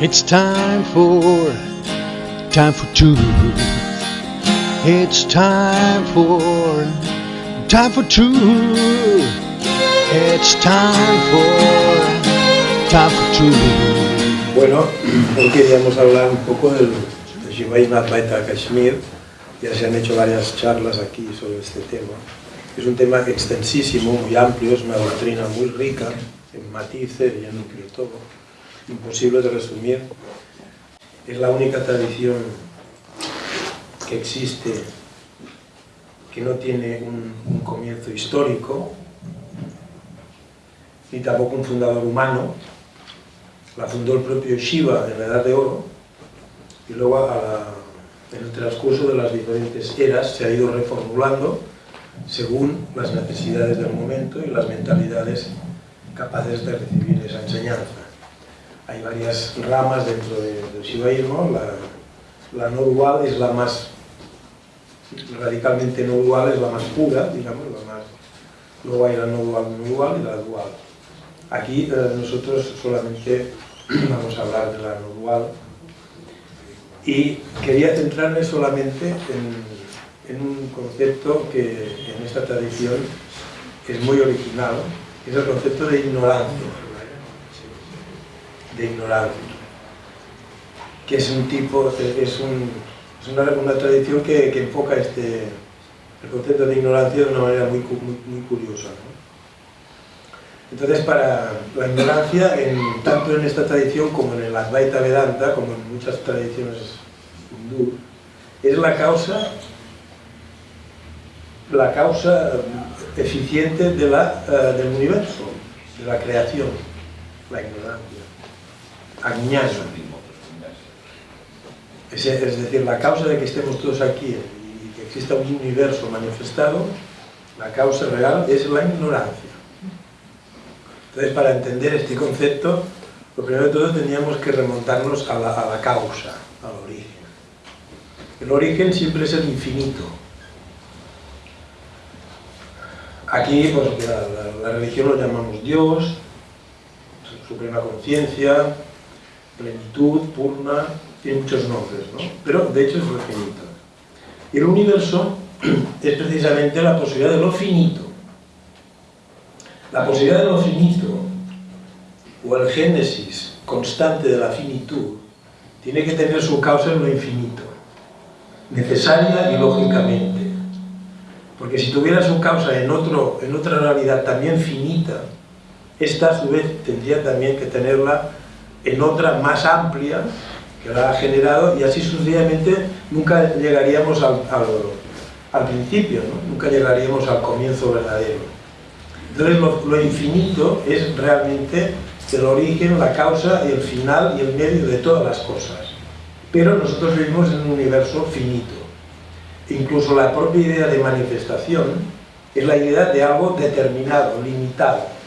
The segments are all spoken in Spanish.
It's time for, time for truth. It's time for, time for truth. It's time for, time for truth. Bueno, hoy queríamos hablar un poco del, Shivaji Advaita Kashmir. Ya se han hecho varias charlas aquí sobre este tema. Es un tema extensísimo, muy amplio, es una doctrina muy rica en matices y en núcleo todo imposible de resumir. Es la única tradición que existe que no tiene un, comienzo histórico, ni tampoco un fundador humano. La fundó el propio Shiva en la Edad de Oro, y luego a en el transcurso de las diferentes eras se ha ido reformulando según las necesidades del momento y las mentalidades capaces de recibir esa enseñanza hay varias ramas dentro de, del shivaísmo, la, la, no dual es la más, radicalmente no dual es la más pura, digamos, la más, luego hay la no dual, y la dual. Aquí eh, nosotros solamente vamos a hablar de la no dual. Y quería centrarme solamente en, en un concepto que en esta tradición es muy original, es el concepto de ignorancia de ignorancia, que es un tipo, es, un, es una, una, tradición que, que, enfoca este, el concepto de ignorancia de una manera muy, muy, curiosa. Entonces, para la ignorancia, tanto en esta tradición como en el Advaita Vedanta, como en muchas tradiciones hindú, es la causa, la causa eficiente de la, uh, del universo, de la creación, la ignorancia añano. Es, es decir, la causa de que estemos todos aquí y que exista un universo manifestado, la causa real es la ignorancia. Entonces, para entender este concepto, lo primero de todo teníamos que remontarnos a la, a la causa, al origen. El origen siempre es el infinito. Aquí, pues, la, la religión lo llamamos Dios, suprema conciencia, plenitud, purna, tiene muchos nombres, ¿no? pero de hecho es lo finito. Y el universo es precisamente la posibilidad de lo finito. La posibilidad de lo finito, o el génesis constante de la finitud, tiene que tener su causa en lo infinito, necesaria y lógicamente. Porque si tuviera su causa en, otro, en otra realidad también finita, esta a su vez tendría también que tenerla en otra más amplia que la ha generado y así sucesivamente nunca llegaríamos al, al, principio, nunca llegaríamos al comienzo verdadero. Entonces lo, lo, infinito es realmente el origen, la causa, el final y el medio de todas las cosas. Pero nosotros vivimos en un universo finito. Incluso la propia idea de manifestación es la idea de algo determinado, limitado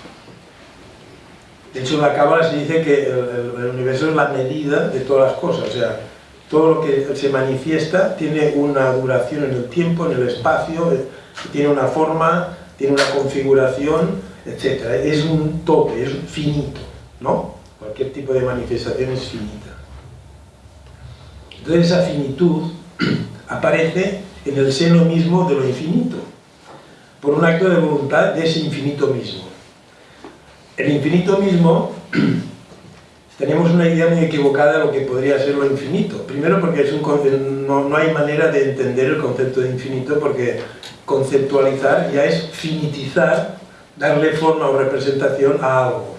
de hecho, en la Cábala se dice que el, universo es la medida de todas las cosas, o sea, todo lo que se manifiesta tiene una duración en el tiempo, en el espacio, eh, tiene una forma, tiene una configuración, etc. Es un tope, es finito, ¿no? Cualquier tipo de manifestación es finita. Entonces esa finitud aparece en el seno mismo de lo infinito, por un acto de voluntad de ese infinito mismo. El infinito mismo, tenemos una idea muy equivocada de lo que podría ser lo infinito. Primero porque no, no hay manera de entender el concepto de infinito porque conceptualizar ya es finitizar, darle forma o representación a algo.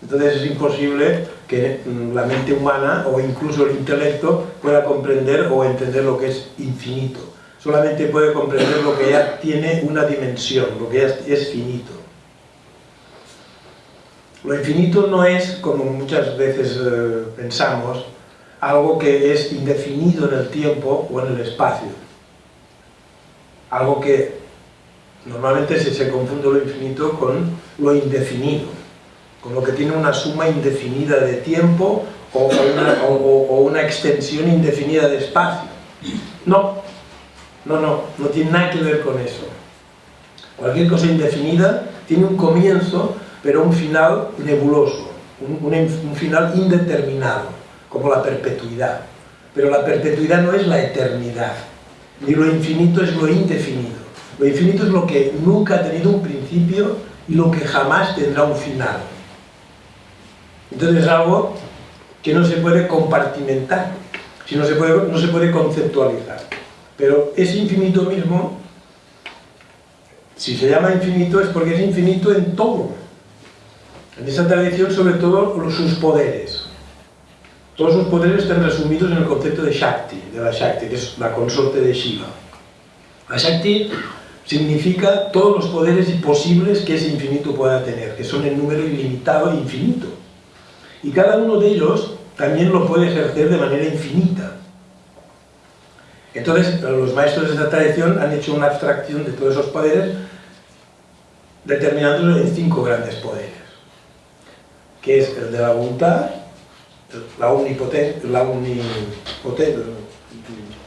Entonces es imposible que la mente humana o incluso el intelecto pueda comprender o entender lo que es infinito. Solamente puede comprender lo que ya tiene una dimensión, lo que ya es finito. Lo infinito no es, como muchas veces eh, pensamos, algo que es indefinido en el tiempo o en el espacio. Algo que normalmente se, se confunde lo infinito con lo indefinido, con lo que tiene una suma indefinida de tiempo o una, o, o una extensión indefinida de espacio. No, no, no, no tiene nada que ver con eso. Cualquier cosa indefinida tiene un comienzo pero un final nebuloso, un, final indeterminado. como la perpetuidad. Pero la perpetuidad no es la eternidad, ni lo infinito es lo indefinido. Lo infinito es lo que nunca ha tenido un principio y lo que jamás tendrá un final. Entonces es algo que no se puede compartimentar, si no se puede, no se puede conceptualizar. Pero ese infinito mismo, si se llama infinito, es porque es infinito en todo. En esa tradición, sobre todo, sus poderes. Todos sus poderes están resumidos en el concepto de Shakti, de la Shakti, que es la consorte de Shiva. La Shakti significa todos los poderes posibles que ese infinito pueda tener, que son en número ilimitado e infinito. Y cada uno de ellos también lo puede ejercer de manera infinita. Entonces, los maestros de esta tradición han hecho una abstracción de todos esos poderes, determinándolos en cinco grandes poderes, que es el de la voluntad, la la,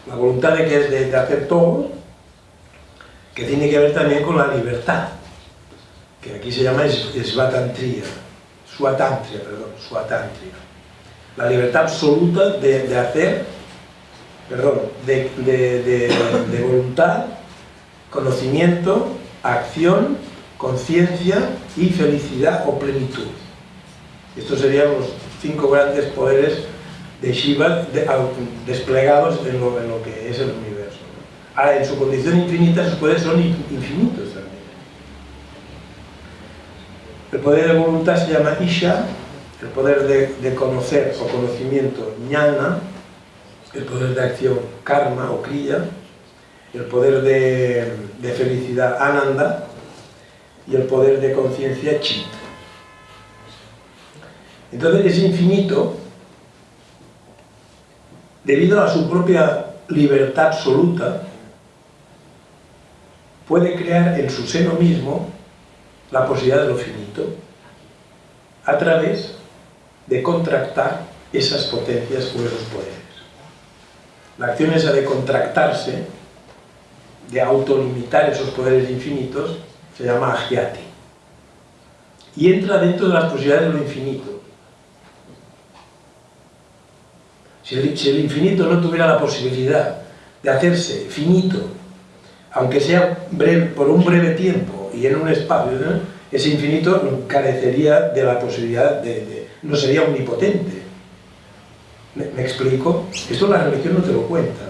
la voluntad de que es de, hacer todo, que tiene que ver también con la libertad, que aquí se llama svatantria, suatantria, perdón, suatantria. La libertad absoluta de hacer perdón, de, voluntad, conocimiento, acción, conciencia y felicidad o plenitud. Estos serían los cinco grandes poderes de Shiva desplegados en lo, que es el universo. Ahora, en su condición infinita, sus poderes son infinitos también. El poder de voluntad se llama Isha, el poder de, de conocer o conocimiento, Jnana, el poder de acción karma o kriya, el poder de, felicidad ananda y el poder de conciencia chit. Entonces ese infinito, debido a su propia libertad absoluta, puede crear en su seno mismo la posibilidad de lo finito a través de contractar esas potencias o esos poderes. La acción esa de contractarse, de autolimitar esos poderes infinitos, se llama agiati. Y entra dentro de las posibilidades de lo infinito. Si el, infinito no tuviera la posibilidad de hacerse finito, aunque sea por un breve tiempo y en un espacio, ese infinito carecería de la posibilidad de no sería omnipotente ¿Me, explico? Esto la religión no te lo cuenta.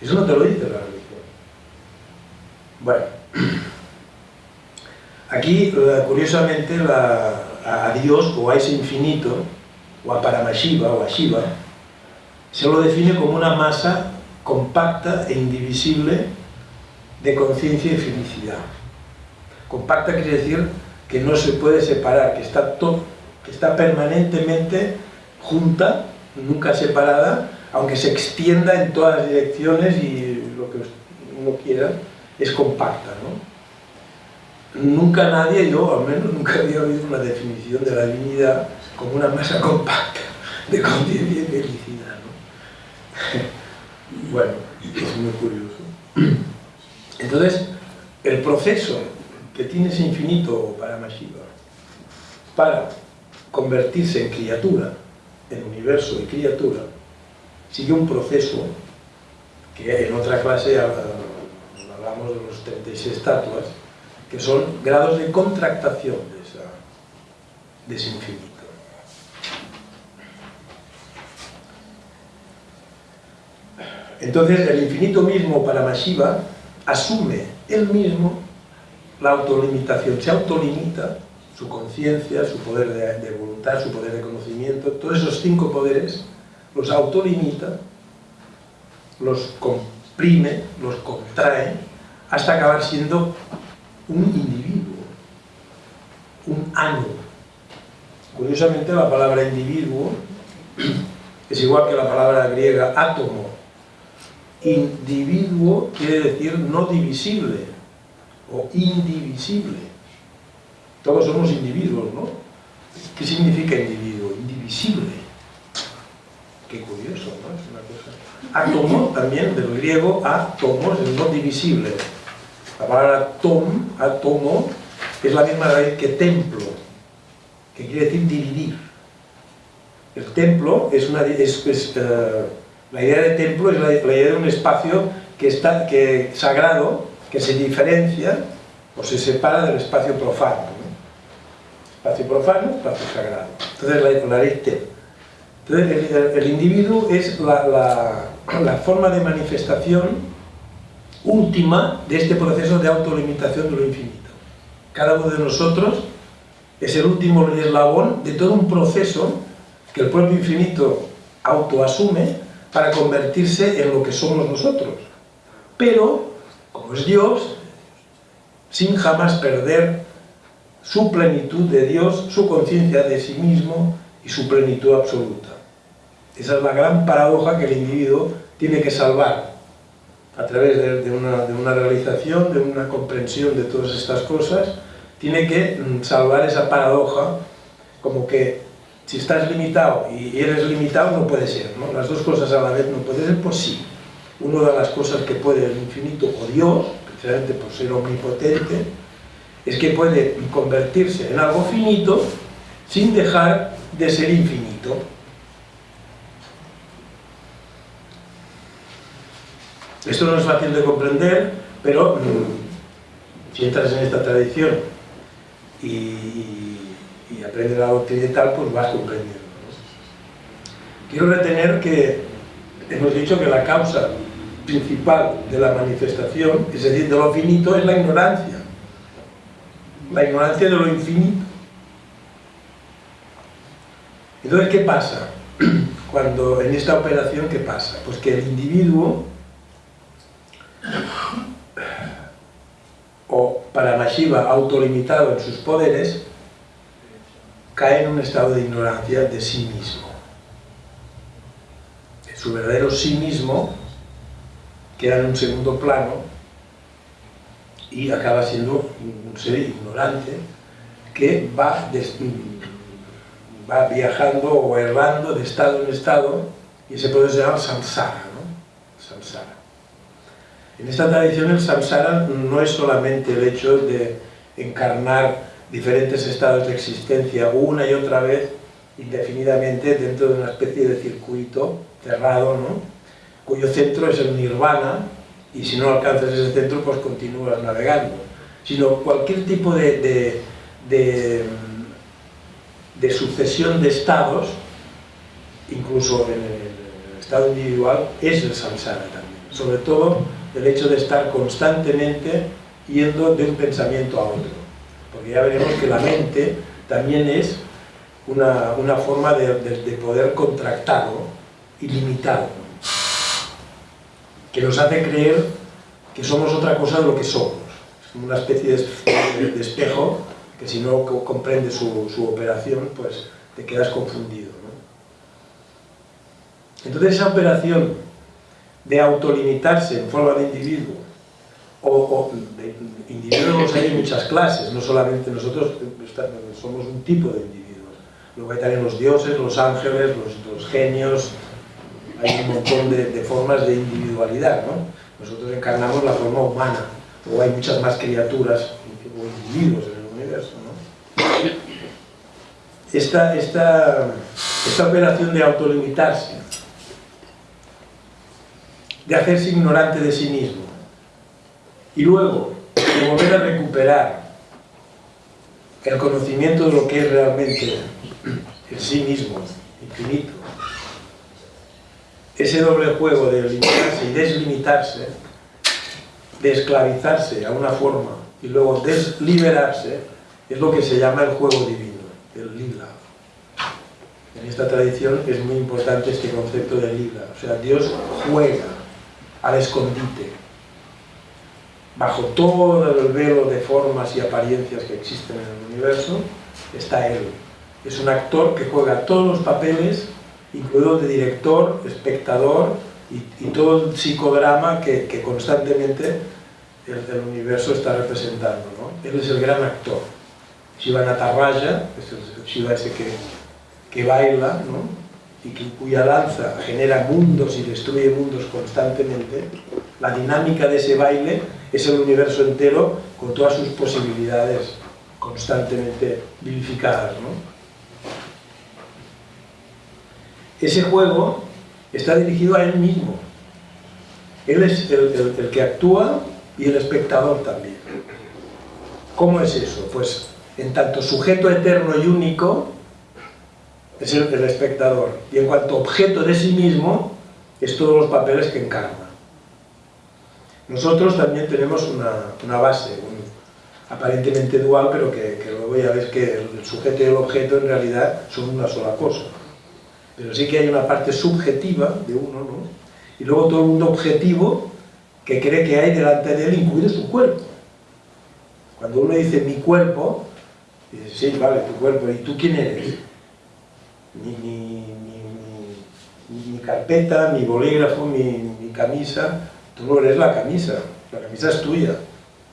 Eso no te lo dice la religión. Bueno, aquí curiosamente a, Dios o a ese infinito, o a Paramashiva o a Shiva, se lo define como una masa compacta e indivisible de conciencia y felicidad. Compacta quiere decir que no se puede separar, que está, todo, que está permanentemente junta nunca separada, aunque se extienda en todas las direcciones y lo que uno quiera, es compacta. ¿no? Nunca nadie, yo al menos nunca había oído una definición de la divinidad como una masa compacta de conciencia y felicidad. ¿No? bueno, es muy curioso. Entonces, el proceso que tiene ese infinito para Mashiva para convertirse en criatura el universo y criatura sigue un proceso que en otra clase hablamos de los 36 estatuas, que son grados de contractación de, ese infinito. Entonces el infinito mismo para Mashiva asume él mismo la autolimitación, se autolimita su conciencia, su poder de, voluntad, su poder de conocimiento, todos esos cinco poderes los autolimita, los comprime, los contrae, hasta acabar siendo un individuo, un ánimo. Curiosamente la palabra individuo es igual que la palabra griega átomo. Individuo quiere decir no divisible o indivisible. Todos somos individuos, ¿no? ¿Qué significa individuo? Indivisible. Qué curioso, ¿no? Es una cosa... Átomo también, del griego, átomos, es no divisible. La palabra tom, átomo, es la misma raíz que templo, que quiere decir dividir. El templo es una... Es, eh, la idea de templo es la, idea de un espacio que está, que, sagrado que se diferencia o se separa del espacio profano. Espacio profano, espacio sagrado. Entonces la, ley Entonces el, individuo es la, la forma de manifestación última de este proceso de autolimitación de lo infinito. Cada uno de nosotros es el último eslabón de todo un proceso que el propio infinito autoasume para convertirse en lo que somos nosotros. Pero, como es Dios, sin jamás perder su plenitud de Dios, su conciencia de sí mismo y su plenitud absoluta. Esa es la gran paradoja que el individuo tiene que salvar a través de, una, realización, de una comprensión de todas estas cosas, tiene que mm, salvar esa paradoja como que si estás limitado y eres limitado no puede ser, ¿no? las dos cosas a la vez no puede ser, pues sí. Una de las cosas que puede el infinito o Dios, precisamente por ser omnipotente, es que puede convertirse en algo finito sin dejar de ser infinito. Esto no es fácil de comprender, pero mm, si entras en esta tradición y, aprendes la occidental, pues vas comprendiendo. Quiero retener que hemos dicho que la causa principal de la manifestación, es decir, de lo finito, es la ignorancia. La ignorancia de lo infinito. Entonces, ¿qué pasa? Cuando en esta operación, ¿qué pasa? Pues que el individuo o para Mashiva autolimitado en sus poderes, cae en un estado de ignorancia de sí mismo. Su verdadero sí mismo queda en un segundo plano y acaba siendo un ser ignorante que va, va viajando o errando de estado en estado y se puede llamar samsara, ¿no? samsara. En esta tradición el samsara no es solamente el hecho de encarnar diferentes estados de existencia una y otra vez indefinidamente dentro de una especie de circuito cerrado, cuyo centro es el nirvana y si no alcanzas ese centro pues continúas navegando, sino cualquier tipo de, de, de sucesión de estados, incluso en el estado individual, es el samsara también, sobre todo el hecho de estar constantemente yendo de un pensamiento a otro. Porque ya veremos que la mente también es una, forma de, poder contractado, ilimitado, que nos hace creer que somos otra cosa de lo que somos. Es una especie de, espejo que si no comprendes su, operación, pues te quedas confundido. Entonces esa operación de autolimitarse en forma de individuo, o, individuos hay muchas clases, no solamente nosotros somos un tipo de individuos. Luego hay también los dioses, los ángeles, los, genios, hay un montón de, formas de individualidad, ¿no? Nosotros encarnamos la forma humana, o hay muchas más criaturas o individuos en el universo, ¿no? Esta, esta, esta operación de autolimitarse de hacerse ignorante de sí mismo y luego volver a recuperar el conocimiento de lo que es realmente el sí mismo, infinito. Ese doble juego de limitarse y deslimitarse, de esclavizarse a una forma y luego desliberarse, es lo que se llama el juego divino, el lila. En esta tradición es muy importante este concepto de lila, o sea, Dios juega al escondite. Bajo todo el velo de formas y apariencias que existen en el universo, está Él. Es un actor que juega todos los papeles, incluido de director, espectador y, todo el psicodrama que, constantemente el, universo está representando. Él es el gran actor. Shiva Natarraja, es el Shiva ese que, que baila, ¿no? y que, cuya danza genera mundos y destruye mundos constantemente, la dinámica de ese baile es el universo entero con todas sus posibilidades constantemente vivificadas. ese juego está dirigido a él mismo. Él es el, el que actúa y el espectador también. ¿Cómo es eso? Pues en tanto sujeto eterno y único es el, espectador y en cuanto objeto de sí mismo es todos los papeles que encarna. Nosotros también tenemos una, base, aparentemente dual, pero que, luego ya ves que el sujeto y el objeto en realidad son una sola cosa. Pero sí que hay una parte subjetiva de uno, ¿no? Y luego todo el mundo objetivo que cree que hay delante de él, incluido su cuerpo. Cuando uno dice mi cuerpo, dice, sí, vale, tu cuerpo, ¿y tú quién eres? Mi, carpeta, mi bolígrafo, mi, camisa, tú no eres la camisa, la camisa es tuya.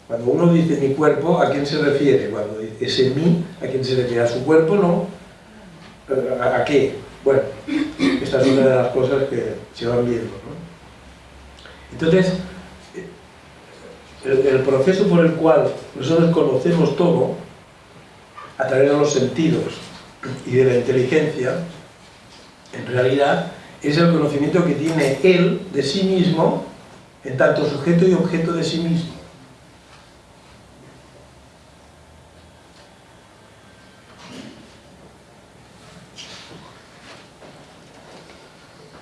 Cuando uno dice mi cuerpo, ¿a quién se refiere? Cuando dice ese mí, ¿a quién se refiere? ¿A su cuerpo? No. ¿A, qué? Bueno, esta es una de las cosas que se van viendo. Entonces, el, proceso por el cual nosotros conocemos todo, a través de los sentidos y de la inteligencia, en realidad es el conocimiento que tiene él de sí mismo, en tanto sujeto y objeto de sí mismo.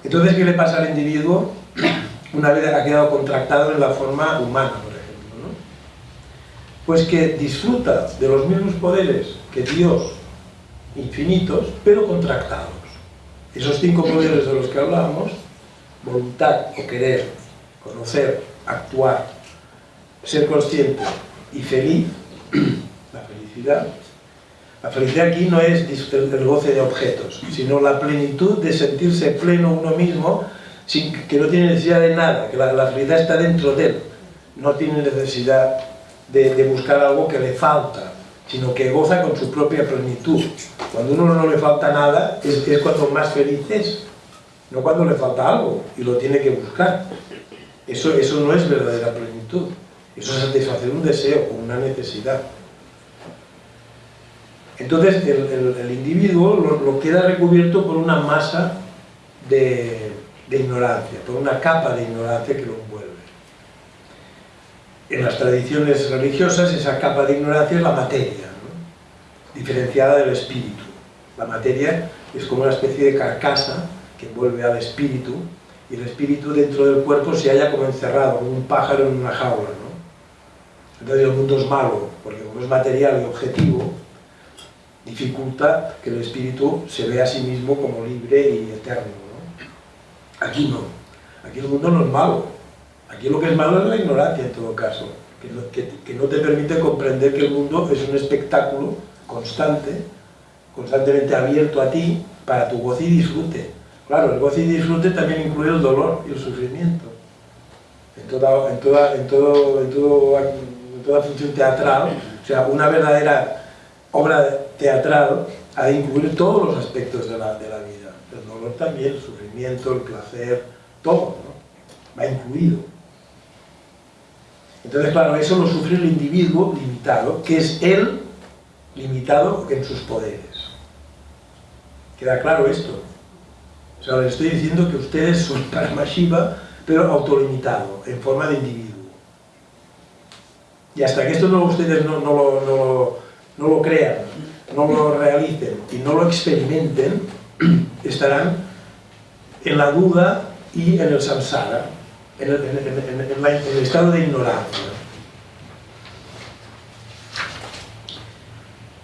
Entonces, ¿qué le pasa al individuo una vez ha quedado contractado en la forma humana? Pues que disfruta de los mismos poderes que Dios, infinitos, pero contractados. Esos cinco poderes de los que hablábamos, voluntad o querer, conocer, actuar, ser consciente y feliz, la felicidad, la felicidad aquí no es el goce de objetos, sino la plenitud de sentirse pleno uno mismo, sin, que no tiene necesidad de nada, que la, la felicidad está dentro de él, no tiene necesidad de, buscar algo que le falta, sino que goza con su propia plenitud. Cuando uno no le falta nada, es, es cuando más feliz es, no cuando le falta algo y lo tiene que buscar. Eso, eso no es verdadera plenitud, eso es satisfacer un deseo o una necesidad. Entonces el, individuo lo, queda recubierto por una masa de, ignorancia, por una capa de ignorancia que lo envuelve en las tradiciones religiosas esa capa de ignorancia es la materia, diferenciada del espíritu. La materia es como una especie de carcasa que envuelve al espíritu y el espíritu dentro del cuerpo se halla como encerrado, como un pájaro en una jaula. ¿no? Entonces el mundo es malo, porque como es material y objetivo, dificulta que el espíritu se vea a sí mismo como libre y eterno. ¿no? Aquí no, aquí el mundo no es malo, Aquí lo que es malo es la ignorancia en todo caso, que no, te permite comprender que el mundo es un espectáculo constante, constantemente abierto a ti para tu goce y disfrute. Claro, el goce y disfrute también incluye el dolor y el sufrimiento. En toda, en toda, en todo, en todo, toda función teatral, o sea, una verdadera obra teatral ha de incluir todos los aspectos de la, de la vida. El dolor también, el sufrimiento, el placer, todo, ¿no? va incluido. Entonces, claro, eso lo sufre el individuo limitado, que es él limitado en sus poderes. ¿Queda claro esto? Les estoy diciendo que ustedes son Paramashiva, pero autolimitado, en forma de individuo. Y hasta que esto no, ustedes no, lo, crean, no lo realicen y no lo experimenten, estarán en la duda y en el samsara, en el, estado de ignorancia.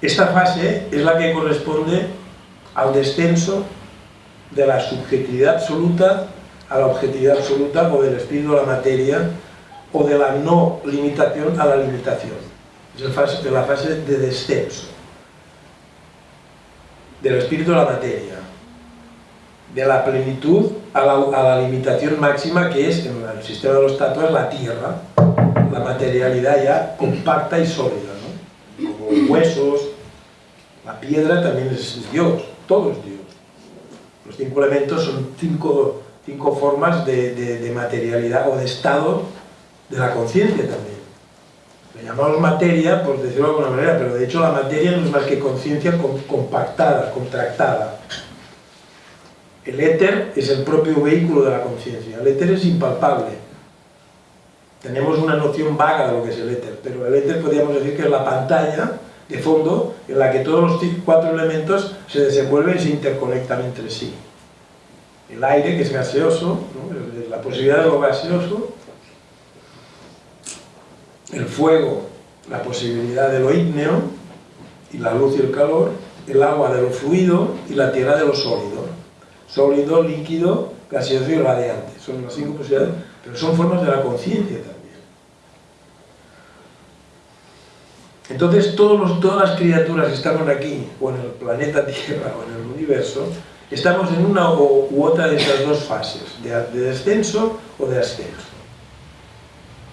Esta fase es la que corresponde al descenso de la subjetividad absoluta a la objetividad absoluta o del espíritu a la materia o de la no limitación a la limitación. Es la fase, de la fase de descenso del espíritu a la materia de la plenitud a la, limitación máxima que es, en el sistema de los tatuas, la tierra, la materialidad ya compacta y sólida, ¿no? como huesos, la piedra también es Dios, todo es Dios. Los cinco elementos son cinco, cinco formas de, materialidad o de estado de la conciencia también. Le llamamos materia, por decirlo de alguna manera, pero de hecho la materia no es más que conciencia compactada, contractada. El éter es el propio vehículo de la conciencia. El éter es impalpable. Tenemos una noción vaga de lo que es el éter, pero el éter podríamos decir que es la pantalla de fondo en la que todos los cuatro elementos se desenvuelven y se interconectan entre sí. El aire, que es gaseoso, la posibilidad de lo gaseoso, el fuego, la posibilidad de lo ígneo, y la luz y el calor, el agua de lo fluido y la tierra de lo sólido. Sólido, líquido, gaseoso y radiante. Son las cinco posibilidades, pero son formas de la conciencia también. Entonces todas las criaturas que estamos aquí, o en el planeta Tierra, o en el universo, estamos en una u otra de estas dos fases, de descenso o de ascenso.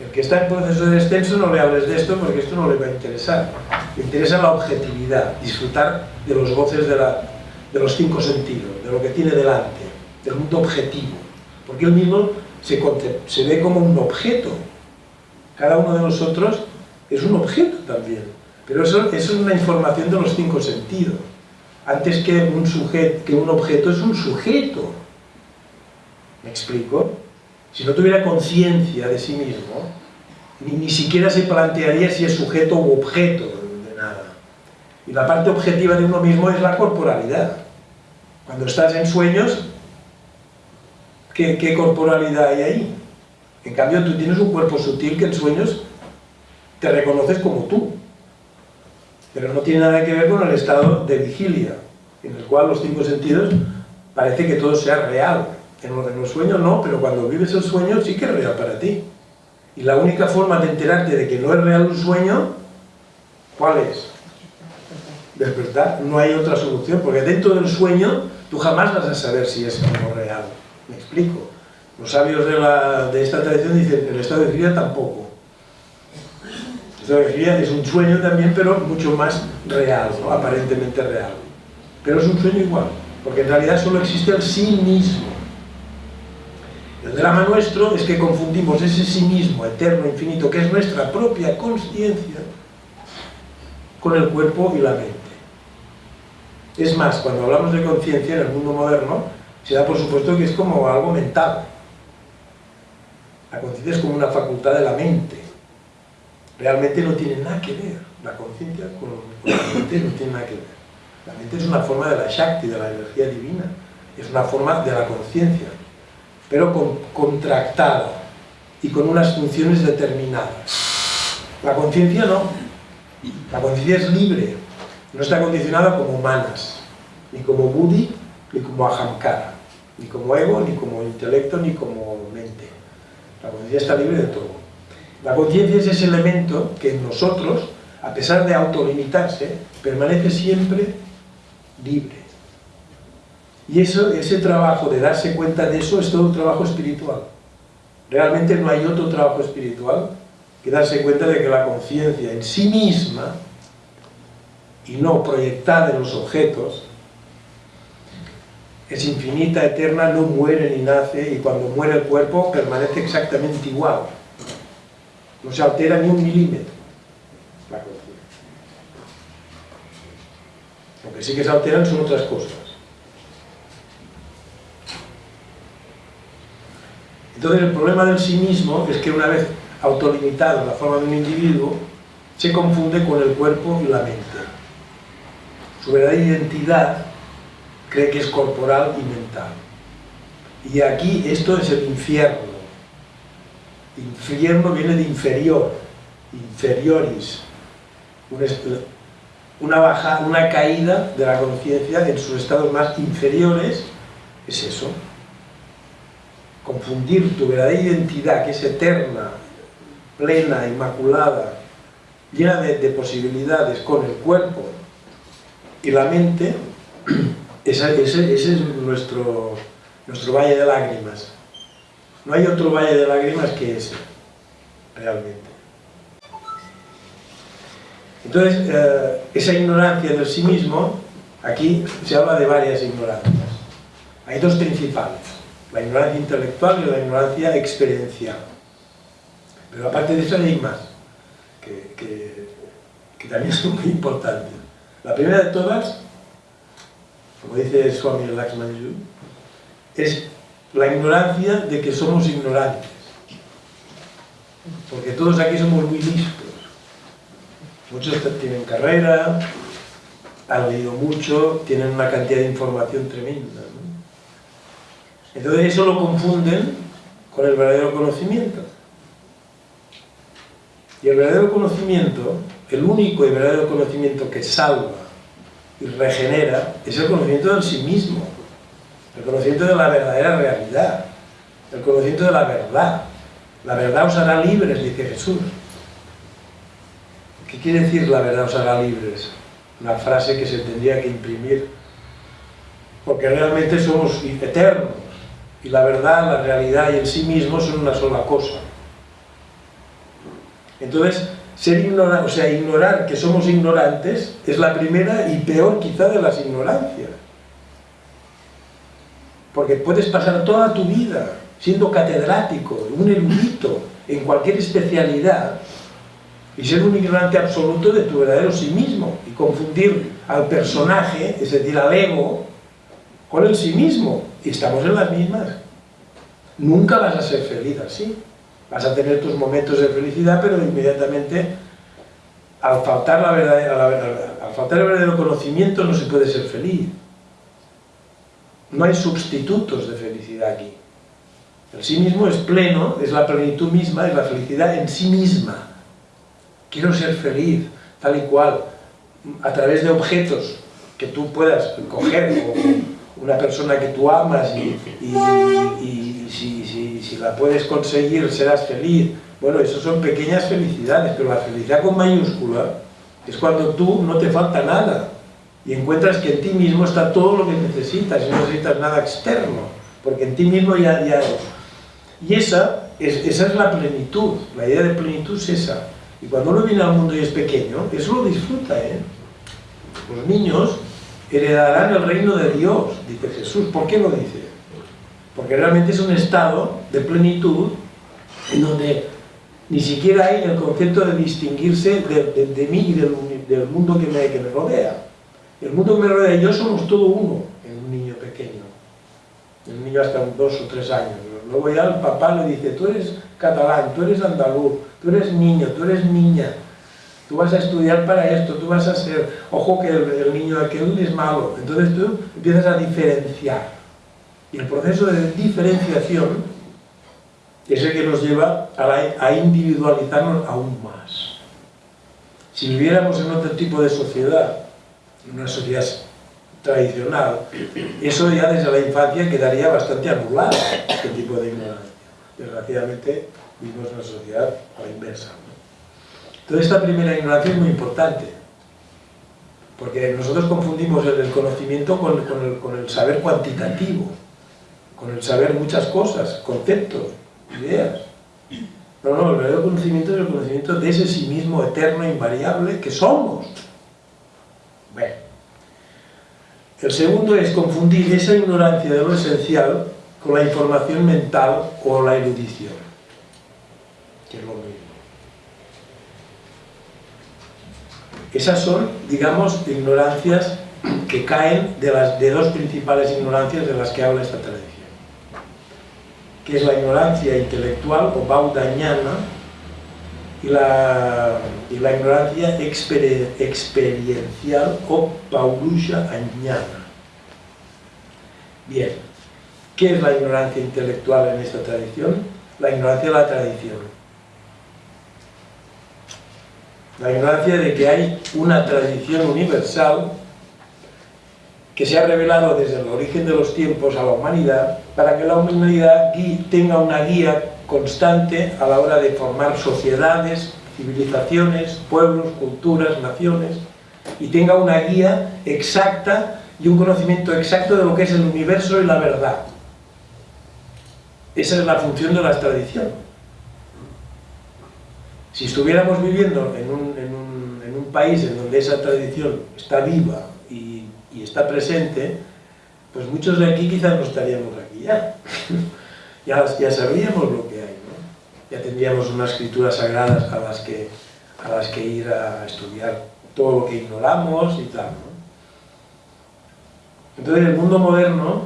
El que está en proceso de descenso no le hables de esto porque esto no le va a interesar. Le interesa la objetividad, disfrutar de los goces de, de los cinco sentidos, de lo que tiene delante, del mundo objetivo. Porque él mismo se ve como un objeto. Cada uno de nosotros es un objeto también. Pero eso, eso es una información de los cinco sentidos. Antes que un, sujeto, que un objeto es un sujeto. ¿Me explico? Si no tuviera conciencia de sí mismo, ni, siquiera se plantearía si es sujeto u objeto de nada. Y la parte objetiva de uno mismo es la corporalidad. Cuando estás en sueños, ¿qué, qué corporalidad hay ahí? En cambio, tú tienes un cuerpo sutil que en sueños te reconoces como tú. Pero no tiene nada que ver con el estado de vigilia, en el cual los cinco sentidos parece que todo sea real. En los, sueños no, pero cuando vives el sueño sí que es real para ti. Y la única forma de enterarte de que no es real un sueño, ¿cuál es? Despertar. No hay otra solución, porque dentro del sueño tú jamás vas a saber si es algo real. ¿Me explico? Los sabios de, esta tradición dicen, el estado de vigilia tampoco. Es un sueño también, pero mucho más real, aparentemente real. Pero es un sueño igual, porque en realidad solo existe el sí mismo. El drama nuestro es que confundimos ese sí mismo, eterno, infinito, que es nuestra propia conciencia, con el cuerpo y la mente. Es más, cuando hablamos de conciencia en el mundo moderno, se da por supuesto que es como algo mental. La conciencia es como una facultad de la mente. Realmente no tiene nada que ver. La conciencia con, la mente no tiene nada que ver. La mente es una forma de la Shakti, de la energía divina. Es una forma de la conciencia pero con, contractada y con unas funciones determinadas. La conciencia no. La conciencia es libre, no está condicionada como manas, ni como buddhi, ni como ahamkara, ni como ego, ni como intelecto, ni como mente. La conciencia está libre de todo. La conciencia es ese elemento que en nosotros, a pesar de autolimitarse, permanece siempre libre. Y eso, ese trabajo de darse cuenta de eso es todo un trabajo espiritual. Realmente no hay otro trabajo espiritual que darse cuenta de que la conciencia en sí misma, y no proyectada en los objetos, es infinita, eterna, no muere ni nace, y cuando muere el cuerpo permanece exactamente igual. No se altera ni un milímetro la conciencia. Lo que sí que se alteran son otras cosas. Entonces el problema del sí mismo es que una vez autolimitado en la forma de un individuo, se confunde con el cuerpo y la mente. Su verdadera identidad cree que es corporal y mental. Y aquí esto es el infierno. Infierno viene de inferior, inferioris, una, baja, una caída de la conciencia en sus estados más inferiores, es eso, confundir tu verdadera identidad, que es eterna, plena, inmaculada, llena de, posibilidades con el cuerpo y la mente, ese, es nuestro, nuestro valle de lágrimas. No hay otro valle de lágrimas que ese, realmente. Entonces, eh, esa ignorancia del sí mismo, aquí se habla de varias ignorancias. Hay dos principales la ignorancia intelectual y la ignorancia experiencial. Pero aparte de eso hay más, que, también son muy importantes. La primera de todas, como dice Swami Lakshmanju, es la ignorancia de que somos ignorantes. Porque todos aquí somos muy listos. Muchos tienen carrera, han leído mucho, tienen una cantidad de información tremenda. Entonces eso lo confunden con el verdadero conocimiento. Y el verdadero conocimiento, el único y verdadero conocimiento que salva y regenera, es el conocimiento del sí mismo, el conocimiento de la verdadera realidad, el conocimiento de la verdad. La verdad os hará libres, dice Jesús. ¿Qué quiere decir la verdad os hará libres? Una frase que se tendría que imprimir. Porque realmente somos eternos. Y la verdad, la realidad y el sí mismo son una sola cosa. Entonces, ser ignorante, o sea, ignorar que somos ignorantes es la primera y peor quizá de las ignorancias. Porque puedes pasar toda tu vida siendo catedrático, un erudito en cualquier especialidad y ser un ignorante absoluto de tu verdadero sí mismo y confundir al personaje, es decir, al ego, con el sí mismo. Y estamos en las mismas. Nunca vas a ser feliz así. Vas a tener tus momentos de felicidad, pero inmediatamente, al faltar, la al faltar el verdadero conocimiento, no se puede ser feliz. No hay sustitutos de felicidad aquí. El sí mismo es pleno, es la plenitud misma, es la felicidad en sí misma. Quiero ser feliz, tal y cual, a través de objetos que tú puedas coger, o una persona que tú amas y, si, la puedes conseguir serás feliz. Bueno, eso son pequeñas felicidades, pero la felicidad con mayúscula es cuando tú no te falta nada y encuentras que en ti mismo está todo lo que necesitas y no necesitas nada externo, porque en ti mismo ya, ya Y esa es, esa es la plenitud, la idea de plenitud es esa. Y cuando uno viene al mundo y es pequeño, eso lo disfruta, ¿eh? Los niños heredarán el reino de Dios, dice Jesús. ¿Por qué lo dice? Porque realmente es un estado de plenitud en donde ni siquiera hay el concepto de distinguirse de, mí y del, mundo que me, que me rodea. El mundo que me rodea y yo somos todo uno en un niño pequeño. En un niño hasta dos o tres años. Luego ya el papá le dice, tú eres catalán, tú eres andaluz, tú eres niño, tú eres niña, tú vas a estudiar para esto, tú vas a ser, ojo que el, niño aquel es malo. Entonces tú empiezas a diferenciar. Y el proceso de diferenciación es el que nos lleva a, a individualizarnos aún más. Si viviéramos en otro tipo de sociedad, una sociedad tradicional, eso ya desde la infancia quedaría bastante anulado, este tipo de ignorancia. Desgraciadamente vivimos en una sociedad a la inversa. Entonces esta primera ignorancia es muy importante, porque nosotros confundimos el conocimiento con, el, con el saber cuantitativo, con el saber muchas cosas, conceptos, ideas. No, no, el verdadero conocimiento es el conocimiento de ese sí mismo eterno, invariable, que somos. Bueno. El segundo es confundir esa ignorancia de lo esencial con la información mental o la erudición, que es lo mismo. Esas son, digamos, ignorancias que caen de las de dos principales ignorancias de las que habla esta tradición, que es la ignorancia intelectual o baudañana y la, ignorancia experiencial o paulusha añana. Bien, ¿qué es la ignorancia intelectual en esta tradición? La ignorancia de la tradición. La ignorancia de que hay una tradición universal que se ha revelado desde el origen de los tiempos a la humanidad para que la humanidad tenga una guía constante a la hora de formar sociedades, civilizaciones, pueblos, culturas, naciones, y tenga una guía exacta y un conocimiento exacto de lo que es el universo y la verdad. Esa es la función de la tradición. Si estuviéramos viviendo en un, país en donde esa tradición está viva y, y está presente, pues muchos de aquí quizás no estaríamos aquí ya. ya, ya sabríamos lo que ya tendríamos unas escrituras sagradas a las que, a las que ir a estudiar todo lo que ignoramos y tal. Entonces el mundo moderno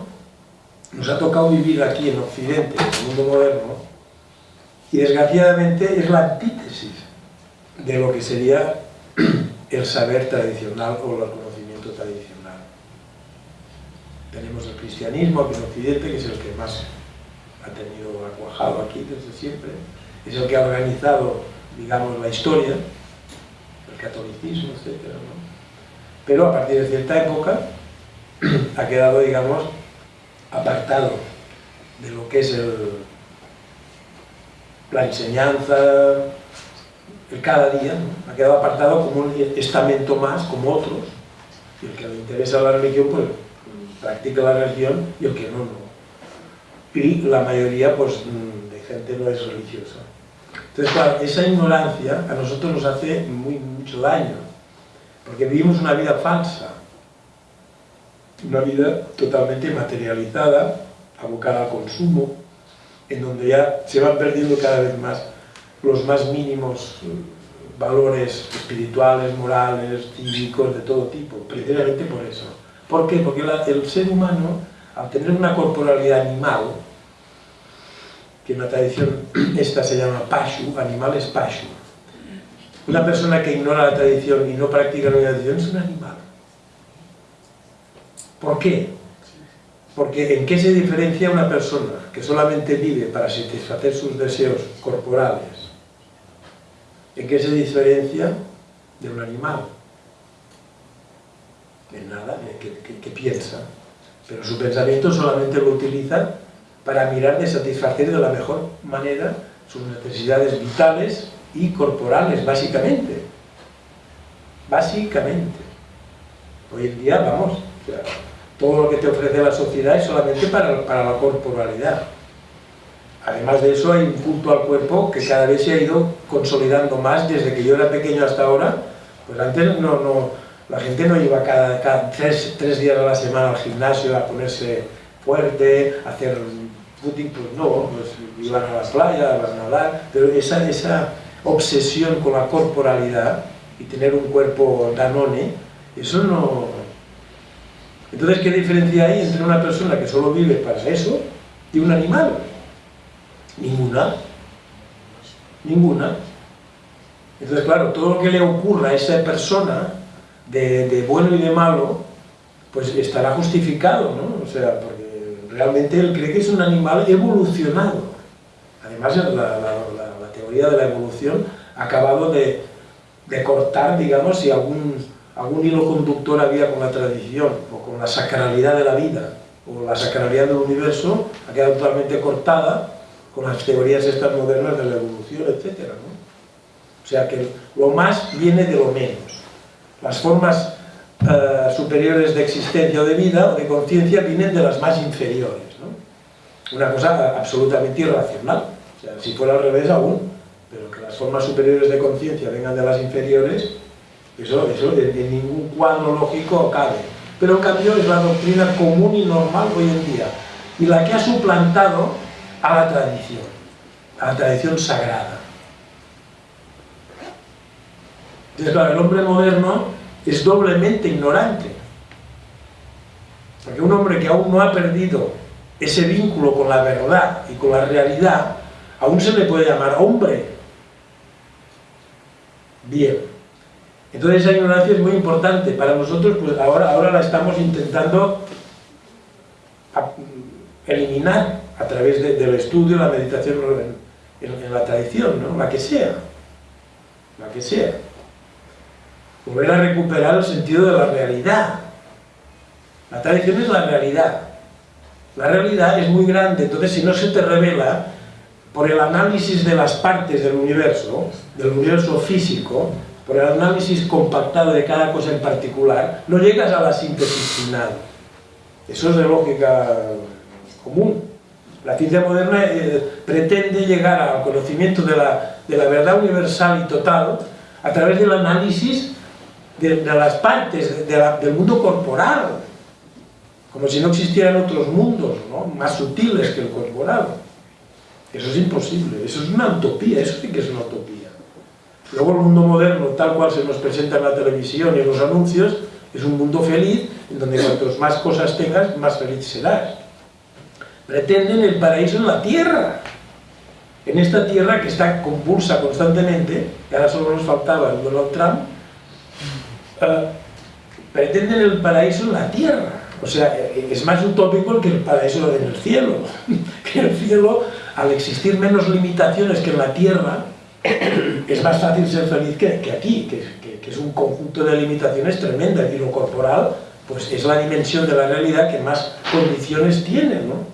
nos ha tocado vivir aquí en Occidente, en el mundo moderno, y desgraciadamente es la antítesis de lo que sería el saber tradicional o el conocimiento tradicional. Tenemos el cristianismo aquí en Occidente, que es el que más ha tenido acuajado aquí desde siempre, es el que ha organizado, digamos, la historia, el catolicismo, etc. Pero a partir de cierta época ha quedado, digamos, apartado de lo que es la enseñanza, el cada día, ha quedado apartado como un estamento más, como otros, y el que le interesa la religión, pues practica la religión, y el que no, no. Y la mayoría, pues, de gente no es religiosa. Entonces, claro, esa ignorancia a nosotros nos hace muy, mucho daño, porque vivimos una vida falsa, una vida totalmente materializada, abocada al consumo, en donde ya se van perdiendo cada vez más los más mínimos eh, valores espirituales, morales, cívicos, de todo tipo, precisamente por eso. ¿Por qué? Porque el ser humano, al tener una corporalidad animal, que en la tradición esta se llama pashu, animal es pashu, una persona que ignora la tradición y no practica la tradición es un animal. ¿Por qué? Porque ¿en qué se diferencia una persona que solamente vive para satisfacer sus deseos corporales? ¿En qué se diferencia de un animal? En nada, que, piensa. Pero su pensamiento solamente lo utiliza para mirar de satisfacer de la mejor manera sus necesidades vitales y corporales, básicamente. Básicamente. Hoy en día, vamos, todo lo que te ofrece la sociedad es solamente para, para la corporalidad. Además de eso hay un punto al cuerpo que cada vez se ha ido consolidando más desde que yo era pequeño hasta ahora. Pues antes no, no, la gente no iba cada, cada tres, días a la semana al gimnasio a ponerse fuerte, a hacer footing, pues no, pues iban a la playa, a nadar, pero esa, esa obsesión con la corporalidad y tener un cuerpo danone, eso no, entonces, ¿qué diferencia hay entre una persona que solo vive para eso y un animal? Ninguna. Ninguna. Entonces, claro, todo lo que le ocurra a esa persona, de, bueno y de malo, pues estará justificado, ¿no? O sea, porque realmente él cree que es un animal evolucionado. Además, la, teoría de la evolución ha acabado de, cortar, digamos, si algún algún hilo conductor había con la tradición o con la sacralidad de la vida o la sacralidad del universo, ha quedado totalmente cortada con las teorías estas modernas de la evolución, etc. O sea que lo más viene de lo menos. Las formas eh, superiores de existencia o de vida o de conciencia vienen de las más inferiores. ¿no? Una cosa absolutamente irracional. O sea, si fuera al revés aún, pero que las formas superiores de conciencia vengan de las inferiores, eso, eso en, ningún cuadro lógico cabe. Pero en cambio es la doctrina común y normal hoy en día. Y la que ha suplantado a la tradición, a la tradición sagrada. Entonces, claro, el hombre moderno es doblemente ignorante. Porque un hombre que aún no ha perdido ese vínculo con la verdad y con la realidad, aún se le puede llamar hombre. Bien. Entonces esa ignorancia es muy importante. Para nosotros, pues ahora, ahora la estamos intentando eliminar a través del estudio, la meditación en, la tradición, ¿no? la que sea. La que sea. Volver a recuperar el sentido de la realidad. La tradición es la realidad. La realidad es muy grande, entonces si no se te revela por el análisis de las partes del universo, del universo físico, por el análisis compactado de cada cosa en particular, no llegas a la síntesis final. Eso es de lógica común. La ciencia moderna eh, pretende llegar al conocimiento de la, de la, verdad universal y total a través del análisis de, las partes del mundo corporal, como si no existieran otros mundos más sutiles que el corporal. Eso es imposible, eso es una utopía, eso sí que es una utopía. Luego el mundo moderno, tal cual se nos presenta en la televisión y en los anuncios, es un mundo feliz, en donde cuantos más cosas tengas, más feliz serás. pretenden el paraíso en la tierra. En esta tierra que está convulsa constantemente, ahora solo nos faltaba el Donald Trump, pretenden el paraíso en la tierra. O sea, es más utópico que el paraíso en el cielo. que el cielo, al existir menos limitaciones que en la tierra, es más fácil ser feliz que, aquí, que, es un conjunto de limitaciones tremendas y lo corporal pues es la dimensión de la realidad que más condiciones tiene, ¿no?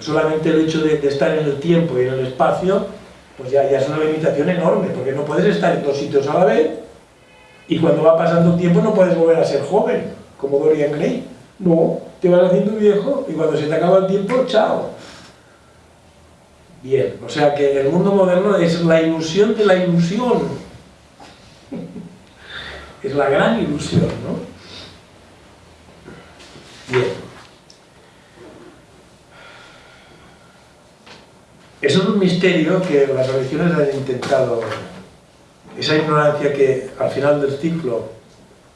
Solamente el hecho de, estar en el tiempo y en el espacio, pues ya, ya es una limitación enorme, porque no puedes estar en dos sitios a la vez, y cuando va pasando tiempo no puedes volver a ser joven, como Dorian Gray. No, te vas haciendo viejo y cuando se te acaba el tiempo, chao. Bien, o sea que el mundo moderno es la ilusión de la ilusión. es la gran ilusión, ¿no? Bien. Eso es un misterio que las religiones han intentado esa ignorancia que al final del ciclo,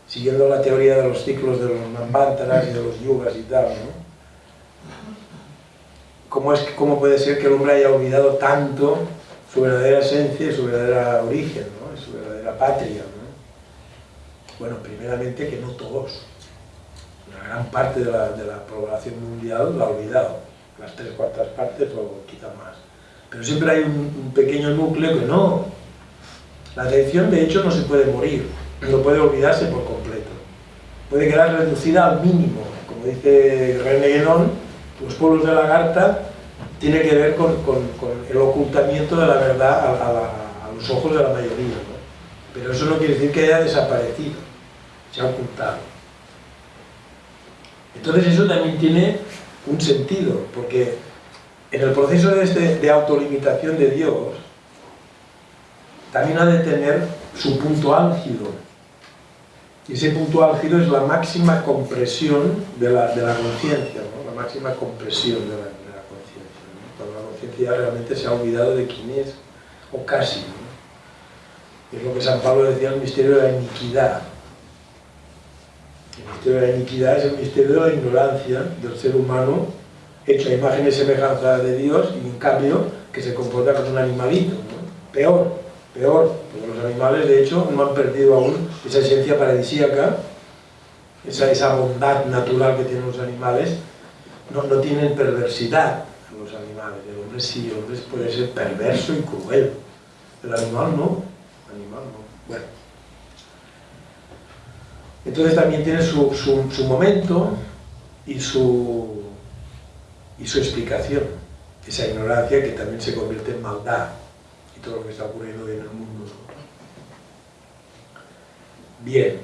siguiendo la teoría de los ciclos de los Manvantaras y de los Yugas y tal, ¿no? ¿Cómo, es, ¿Cómo puede ser que el hombre haya olvidado tanto su verdadera esencia y su verdadera origen, ¿no? su verdadera patria? ¿no? Bueno, primeramente que no todos. Una gran parte de la, de la población mundial la ha olvidado. Las tres cuartas partes o quizá más. Pero siempre hay un pequeño núcleo que no, la atención, de hecho, no se puede morir, no puede olvidarse por completo. Puede quedar reducida al mínimo. Como dice René Guénon, los pueblos de Lagarta tiene que ver con, el ocultamiento de la verdad a, los ojos de la mayoría. Pero eso no quiere decir que haya desaparecido, se ha ocultado. Entonces eso también tiene un sentido, porque en el proceso de, este, de autolimitación de Dios, también ha de tener su punto álgido. Y ese punto álgido es la máxima compresión de la, conciencia, la máxima compresión de la, conciencia. Cuando la conciencia realmente se ha olvidado de quién es, o casi. Es lo que San Pablo decía, el misterio de la iniquidad. El misterio de la iniquidad es el misterio de la ignorancia del ser humano hecho a imagen y semejanza de Dios y en cambio que se comporta como un animalito, peor peor, porque los animales de hecho no han perdido aún esa esencia paradisíaca, esa, esa bondad natural que tienen los animales, no, no tienen perversidad los animales, el hombre sí, el hombre puede ser perverso y cruel, el animal no, el animal no, bueno. Entonces también tiene su, su, su momento y su, y su explicación, esa ignorancia que también se convierte en maldad, lo que está ocurriendo en el mundo. Bien,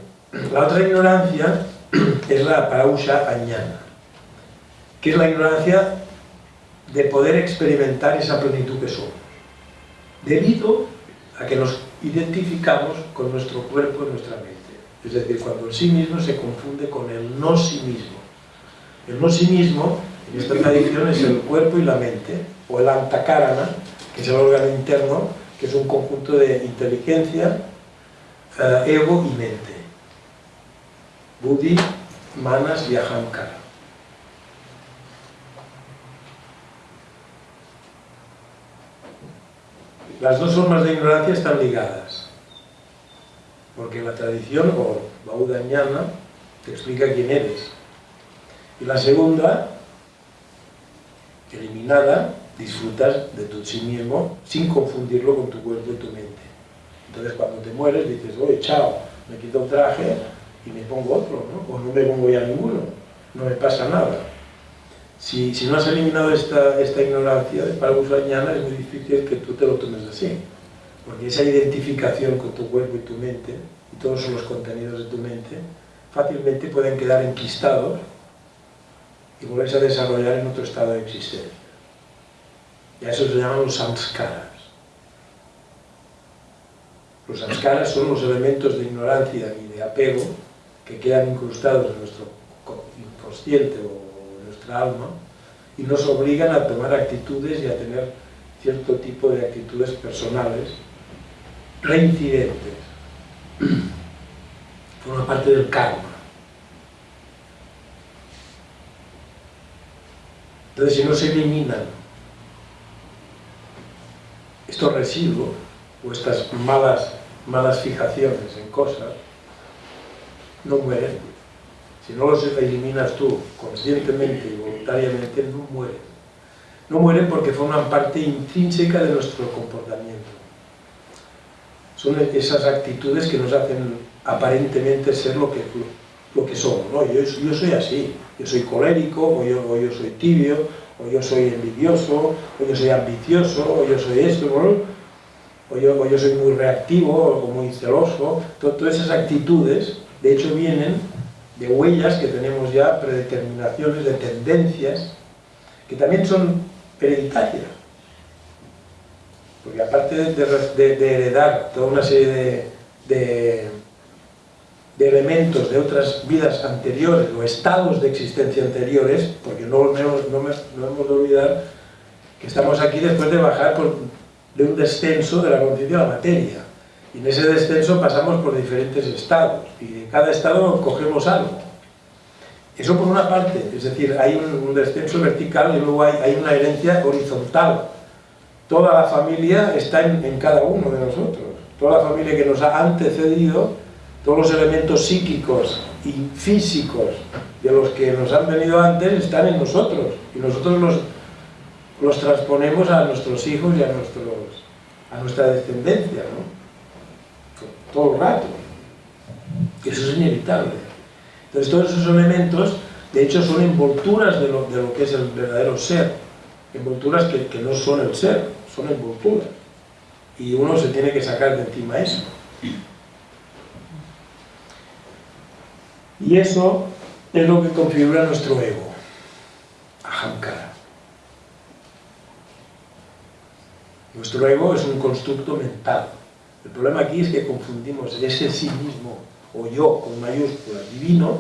la otra ignorancia es la parausha añana, que es la ignorancia de poder experimentar esa plenitud que somos, debido a que nos identificamos con nuestro cuerpo y nuestra mente. Es decir, cuando el sí mismo se confunde con el no sí mismo. El no sí mismo, en esta tradición, es el cuerpo y la mente, o el antakarana, que es el órgano interno, que es un conjunto de inteligencia, eh, ego y mente. Buddhi, manas y ahamkara. Las dos formas de ignorancia están ligadas, porque la tradición, o Baudañana, te explica quién eres. Y la segunda, eliminada, disfrutas de tu sí mismo sin confundirlo con tu cuerpo y tu mente. Entonces cuando te mueres dices, oye, chao, me quito el traje y me pongo otro, ¿no? o no me pongo ya ninguno, no me pasa nada. Si, si no has eliminado esta, esta ignorancia de para mañana es muy difícil que tú te lo tomes así, porque esa identificación con tu cuerpo y tu mente, y todos los contenidos de tu mente, fácilmente pueden quedar enquistados y volverse a desarrollar en otro estado de existencia. Y a eso se llaman los samskaras. Los samskaras son los elementos de ignorancia y de apego que quedan incrustados en nuestro inconsciente o en nuestra alma y nos obligan a tomar actitudes y a tener cierto tipo de actitudes personales reincidentes. Forma parte del karma. Entonces, si no se eliminan estos residuos o estas malas, malas fijaciones en cosas, no mueren. Si no los eliminas tú conscientemente y voluntariamente, no mueren. No mueren porque forman parte intrínseca de nuestro comportamiento. Son esas actitudes que nos hacen aparentemente ser lo que, lo que somos. ¿no? Yo, yo, soy así, yo soy colérico, o yo, o yo, soy tibio, o yo soy envidioso, o yo soy ambicioso, o yo soy esto, o, yo, o yo soy muy reactivo, o muy celoso. todas esas actitudes, de hecho, vienen de huellas que tenemos ya, predeterminaciones de tendencias, que también son hereditarias. Porque aparte de, heredar toda una serie de de elementos de otras vidas anteriores o estados de existencia anteriores, porque no, no, no, hemos de olvidar que estamos aquí después de bajar por, de un descenso de la conciencia de la materia. Y en ese descenso pasamos por diferentes estados, y de cada estado cogemos algo. Eso por una parte, es decir, hay un, descenso vertical y luego hay, hay, una herencia horizontal. Toda la familia está en, en cada uno de nosotros. Toda la familia que nos ha antecedido todos los elementos psíquicos y físicos de los que nos han venido antes están en nosotros y nosotros los, los transponemos a nuestros hijos y a, nuestros, a nuestra descendencia, ¿no? Todo el rato. Eso es inevitable. Entonces todos esos elementos, de hecho, son envolturas de lo, de lo que es el verdadero ser. Envolturas que, que no son el ser, son envolturas. Y uno se tiene que sacar de encima eso. Y eso es lo que configura nuestro ego, ahamkara. Nuestro ego es un constructo mental. El problema aquí es que confundimos ese sí mismo, o yo con mayúsculas, divino,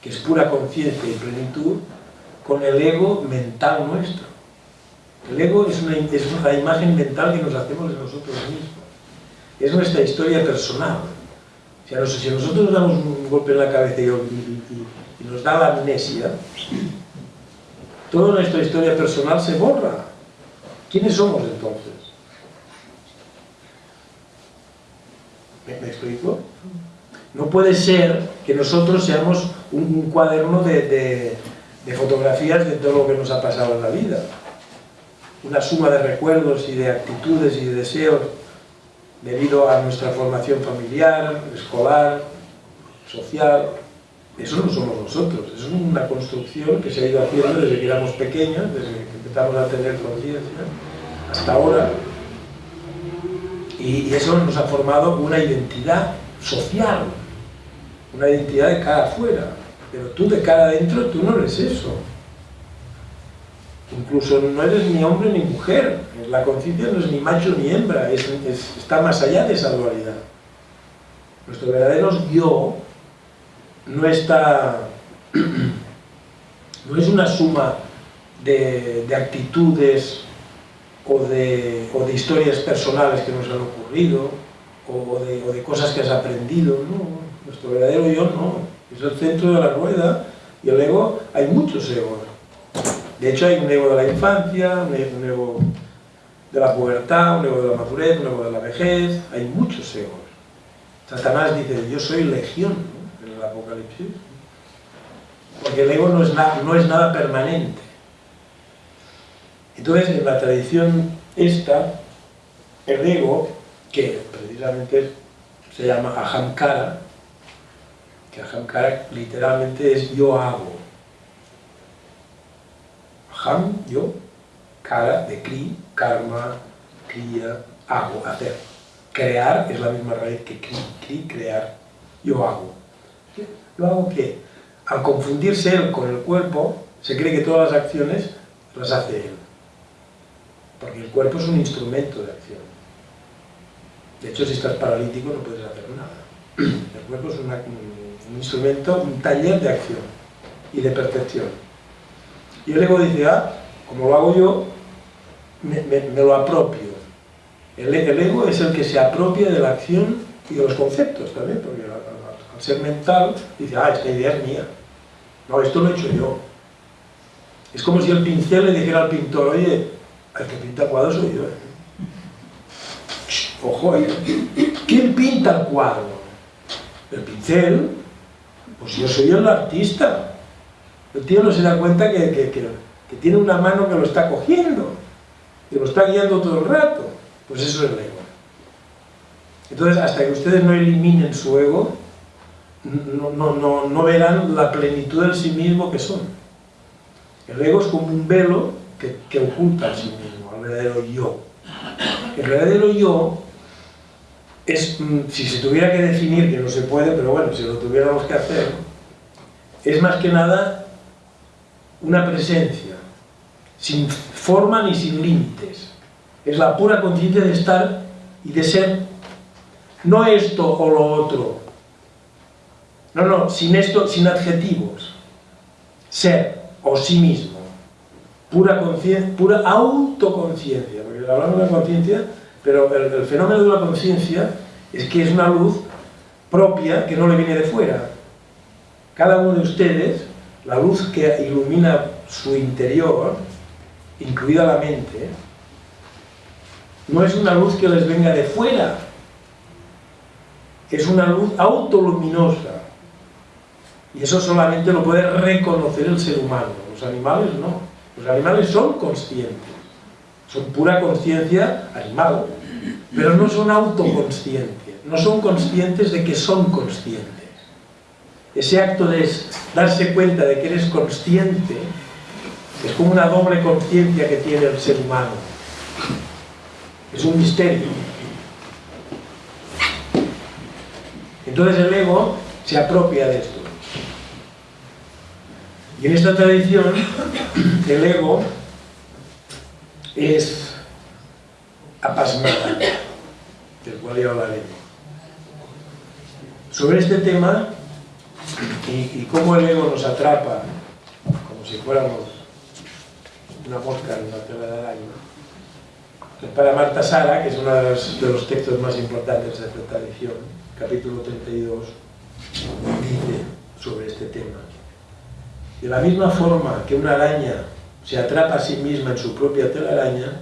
que es pura conciencia y plenitud, con el ego mental nuestro. El ego es es una imagen mental que nos hacemos de nosotros mismos. Es nuestra historia personal si nosotros nos damos un golpe en la cabeza y, nos da la amnesia, toda nuestra historia personal se borra. ¿Quiénes somos entonces? ¿Me, explico? No puede ser que nosotros seamos un, cuaderno de, de, fotografías de todo lo que nos ha pasado en la vida. Una suma de recuerdos y de actitudes y de deseos debido a nuestra formación familiar, escolar, social. Eso no somos nosotros, eso es una construcción que se ha ido haciendo desde que éramos pequeños, desde que empezamos a tener conciencia, hasta ahora. Y, eso nos ha formado una identidad social, una identidad de cara afuera. Pero tú de cara adentro, tú no eres eso. Incluso no eres ni hombre ni mujer, la conciencia no es ni macho ni hembra, está más allá de esa dualidad. Nuestro verdadero yo no está, no es una suma de, actitudes o de, historias personales que nos han ocurrido o de, cosas que has aprendido, no, nuestro verdadero yo no, es el centro de la rueda y el ego, hay muchos egos, de hecho hay un ego de la infancia, un ego de la pubertad, un ego de la madurez, un ego de la vejez, hay muchos egos. Satanás dice, yo soy legión en el Apocalipsis, porque el ego no es, no es nada permanente. Entonces, en la tradición esta, el ego, que precisamente se llama ahamkara, que ahamkara literalmente es yo hago, Ham, yo, cara de kri, karma, kriya, hago, hacer. Crear es la misma raíz que kri, kri, crear. Yo hago. ¿Yo hago qué? Al confundirse él con el cuerpo, se cree que todas las acciones las hace él. Porque el cuerpo es un instrumento de acción. De hecho, si estás paralítico no puedes hacer nada. El cuerpo es un instrumento, un taller de acción y de percepción. Y el ego dice, ah, como lo hago yo, me, lo apropio. El, ego es el que se apropia de la acción y de los conceptos también, porque al, ser mental dice, ah, esta idea es mía. No, esto lo he hecho yo. Es como si el pincel le dijera al pintor, oye, el que pinta cuadros soy yo. ¿eh? Ojo, ¿eh? ¿quién pinta el cuadro? El pincel, pues yo soy el artista. El tío no se da cuenta que, que tiene una mano que lo está cogiendo, que lo está guiando todo el rato. Pues eso es el ego. Entonces, hasta que ustedes no eliminen su ego, no, verán la plenitud del sí mismo que son. El ego es como un velo que, oculta al sí mismo, al verdadero yo. El verdadero yo es, mm, si se tuviera que definir, que no se puede, pero bueno, si lo tuviéramos que hacer, es más que nada una presencia, sin forma ni sin límites. Es la pura conciencia de estar y de ser no esto o lo otro, no, no, sin esto, sin adjetivos. Ser o sí mismo. Pura conciencia, pura autoconciencia. Porque hablamos de la conciencia, pero el, fenómeno de la conciencia es que es una luz propia que no le viene de fuera. Cada uno de ustedes, la luz que ilumina su interior, incluida la mente, no es una luz que les venga de fuera, es una luz autoluminosa y eso solamente lo puede reconocer el ser humano. Los animales no. Los animales son conscientes. Son pura conciencia animal. Pero no son autoconscientes. No son conscientes de que son conscientes. Ese acto de darse cuenta de que eres consciente es como una doble conciencia que tiene el ser humano. Es un misterio. Entonces el ego se apropia de esto. Y en esta tradición, el ego es apasmada, del cual ya hablaremos. Sobre este tema y, cómo el ego nos atrapa, como si fuéramos una mosca en una tela de araña, para Marta Sara, que es uno de los, textos más importantes de esta tradición, capítulo 32, dice sobre este tema. De la misma forma que una araña se atrapa a sí misma en su propia telaraña,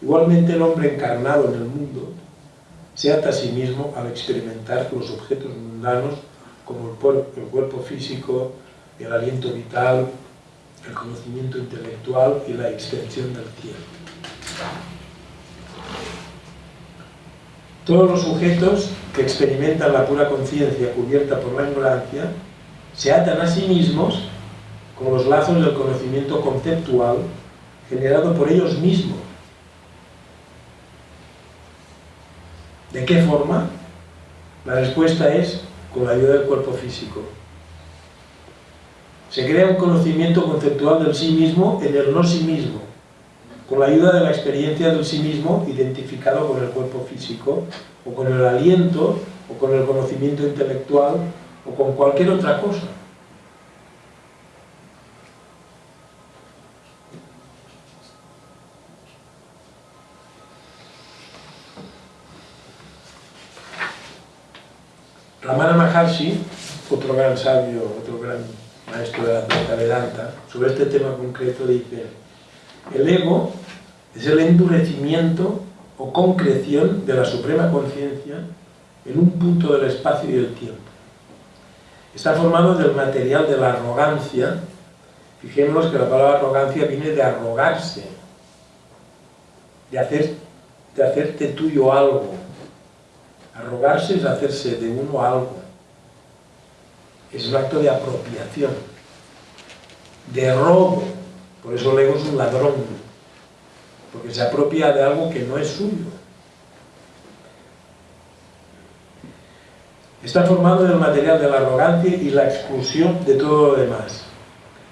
igualmente el hombre encarnado en el mundo se ata a sí mismo al experimentar los objetos mundanos como el, cuerpo físico, el aliento vital, el conocimiento intelectual y la extensión del cielo. Todos los sujetos que experimentan la pura conciencia cubierta por la ignorancia se atan a sí mismos con los lazos del conocimiento conceptual generado por ellos mismos. ¿De qué forma? La respuesta es con la ayuda del cuerpo físico. Se crea un conocimiento conceptual del sí mismo en el no sí mismo, con la ayuda de la experiencia del sí mismo identificado con el cuerpo físico, o con el aliento, o con el conocimiento intelectual, o con cualquier otra cosa. Ramana Maharshi, otro gran sabio, otro gran maestro de la Vedanta, sobre este tema concreto dice el ego es el endurecimiento o concreción de la suprema conciencia en un punto del espacio y del tiempo. Está formado del material de la arrogancia. Fijémonos que la palabra arrogancia viene de arrogarse, de, hacer, de hacerte tuyo algo, Arrogarse es hacerse de uno algo. Es un acto de apropiación, de robo. Por eso el ego es un ladrón, porque se apropia de algo que no es suyo. Está formado del material de la arrogancia y la exclusión de todo lo demás.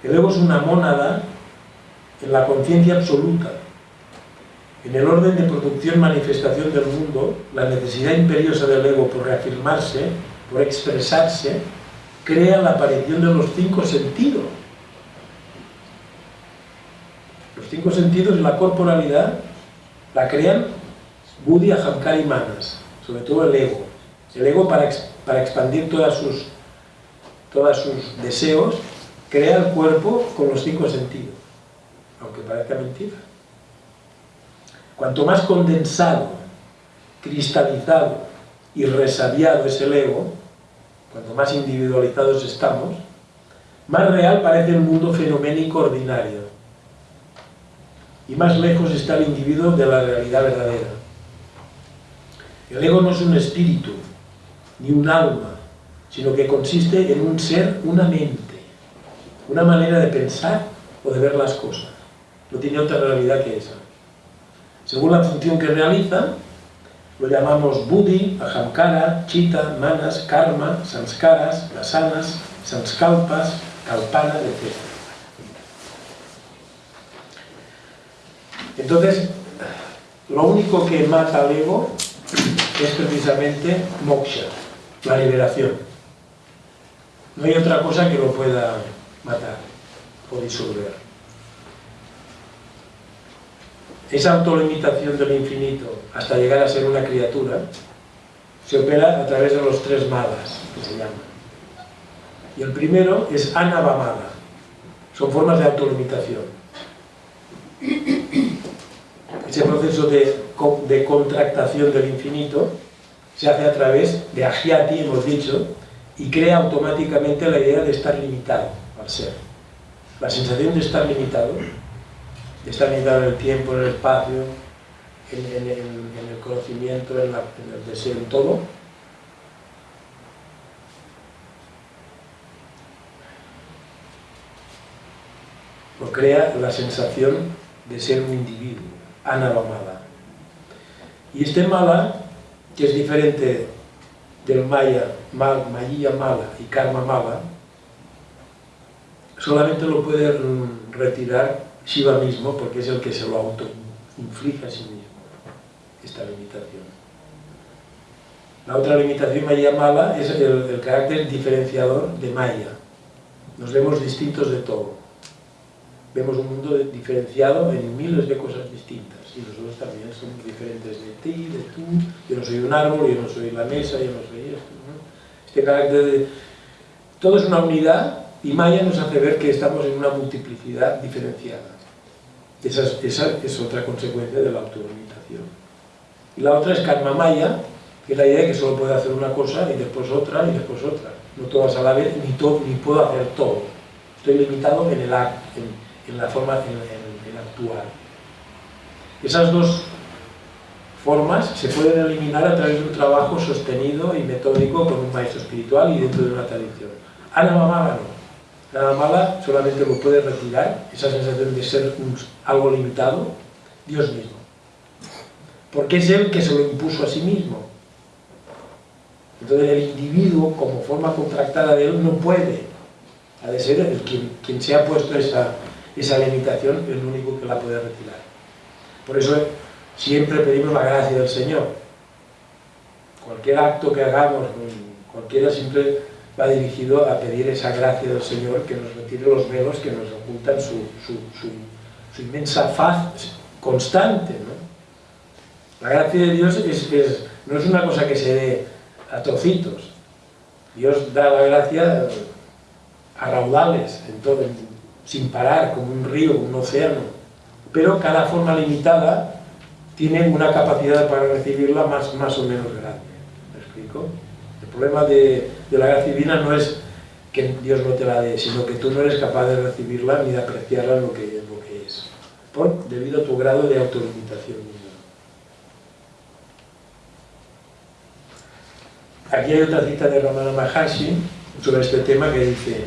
El ego es una mónada en la conciencia absoluta, en el orden de producción-manifestación del mundo, la necesidad imperiosa del ego por reafirmarse, por expresarse, crea la aparición de los cinco sentidos. Los cinco sentidos y la corporalidad la crean Buddhi, Ahamkara y Manas, sobre todo el ego. El ego para, para expandir todas sus, todos sus deseos crea el cuerpo con los cinco sentidos, aunque parezca mentira. Cuanto más condensado, cristalizado y resabiado es el ego, cuanto más individualizados estamos, más real parece el mundo fenoménico ordinario y más lejos está el individuo de la realidad verdadera. El ego no es un espíritu, ni un alma, sino que consiste en un ser, una mente, una manera de pensar o de ver las cosas. No tiene otra realidad que esa. Según la función que realiza, lo llamamos buddhi, ahamkara, chita, manas, karma, sanskaras, lasanas, sanskalpas, kalpana, etc. Entonces, lo único que mata al ego es precisamente moksha, la liberación. No hay otra cosa que lo pueda matar o disolver. Esa autolimitación del infinito hasta llegar a ser una criatura se opera a través de los tres malas, que se llaman. Y el primero es anavamala. Son formas de autolimitación. Ese proceso de, de contractación del infinito se hace a través de agiati, hemos dicho, y crea automáticamente la idea de estar limitado al ser. La sensación de estar limitado, estar limitado en el tiempo, en el espacio, en, el conocimiento, en, el deseo, en todo, lo crea la sensación de ser un individuo, anavamala. Y este mala, que es diferente del maya, mal, mala y karma mala, solamente lo puede retirar Shiva mismo, porque es el que se lo auto-inflige a sí mismo, esta limitación. La otra limitación maya mala es el, carácter diferenciador de maya. Nos vemos distintos de todo vemos un mundo diferenciado en miles de cosas distintas y nosotros también somos diferentes de ti, de tú, yo no soy un árbol, yo no soy la mesa, yo no soy esto. Este carácter de... Todo es una unidad y Maya nos hace ver que estamos en una multiplicidad diferenciada. Esa es, otra consecuencia de la autolimitación. Y la otra es Karma Maya, que es la idea de que solo puedo hacer una cosa y después otra y después otra. No todas a la vez, ni, ni puedo hacer todo. Estoy limitado en el acto, en la forma en, actuar. Esas dos formas se pueden eliminar a través de un trabajo sostenido y metódico con un maestro espiritual y dentro de una tradición. Ana Mala no. Ana Mala solamente lo puede retirar, esa sensación de ser algo limitado, Dios mismo. Porque es Él que se lo impuso a sí mismo. Entonces el individuo, como forma contractada de Él, no puede. Ha de ser el quien, se ha puesto esa, esa limitación es lo único que la puede retirar. Por eso siempre pedimos la gracia del Señor. Cualquier acto que hagamos, cualquiera siempre va dirigido a pedir esa gracia del Señor que nos retire los velos que nos ocultan su, inmensa faz constante. La gracia de Dios no es una cosa que se dé a trocitos. Dios da la gracia a raudales en sin parar, como un río, un océano. Pero cada forma limitada tiene una capacidad para recibirla más, más o menos grande. El problema de, la gracia divina no es que Dios no te la dé, sino que tú no eres capaz de recibirla ni de apreciarla lo que, lo que es, por, debido a tu grado de autolimitación. Aquí hay otra cita de Ramana Maharshi sobre este tema que dice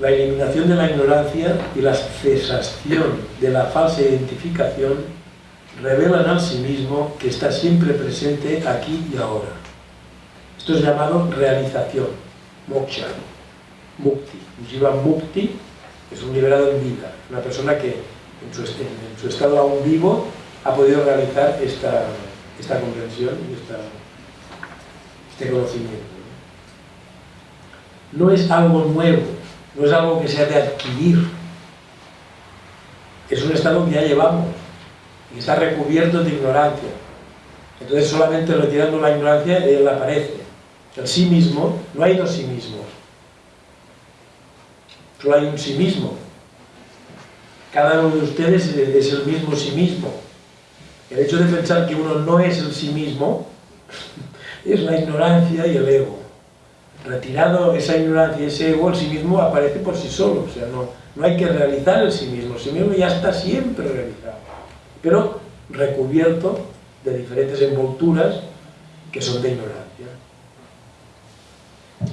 la eliminación de la ignorancia y la cesación de la falsa identificación revelan al sí mismo que está siempre presente aquí y ahora. Esto es llamado realización, moksha, mukti. Jiva mukti es un liberado en vida, una persona que en su, estado aún vivo ha podido realizar esta, comprensión y este conocimiento. No es algo nuevo, no es algo que se ha de adquirir. Es un estado que ya llevamos y está recubierto de ignorancia. Entonces solamente retirando la ignorancia él aparece. El sí mismo, no hay dos sí mismos. solo hay un sí mismo. Cada uno de ustedes es el mismo sí mismo. El hecho de pensar que uno no es el sí mismo es la ignorancia y el ego. Retirado esa ignorancia y ese ego, el sí mismo aparece por sí solo. O sea, no, no hay que realizar el sí mismo. El sí mismo ya está siempre realizado. Pero recubierto de diferentes envolturas que son de ignorancia.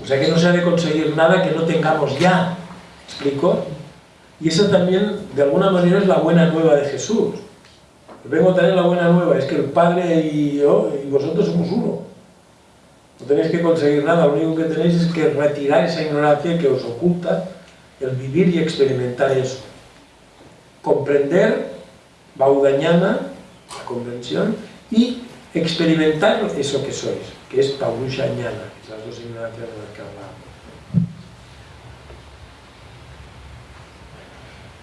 O sea que no se ha de conseguir nada que no tengamos ya. ¿Explico? Y esa también, de alguna manera, es la buena nueva de Jesús. Vengo a traer la buena nueva, es que el Padre y yo y vosotros somos uno. No tenéis que conseguir nada, lo único que tenéis es que retirar esa ignorancia que os oculta el vivir y experimentar eso. Comprender, baudañana, la comprensión, y experimentar eso que sois, que es Paurusha Ñana, que dos ignorancias de las que hablamos.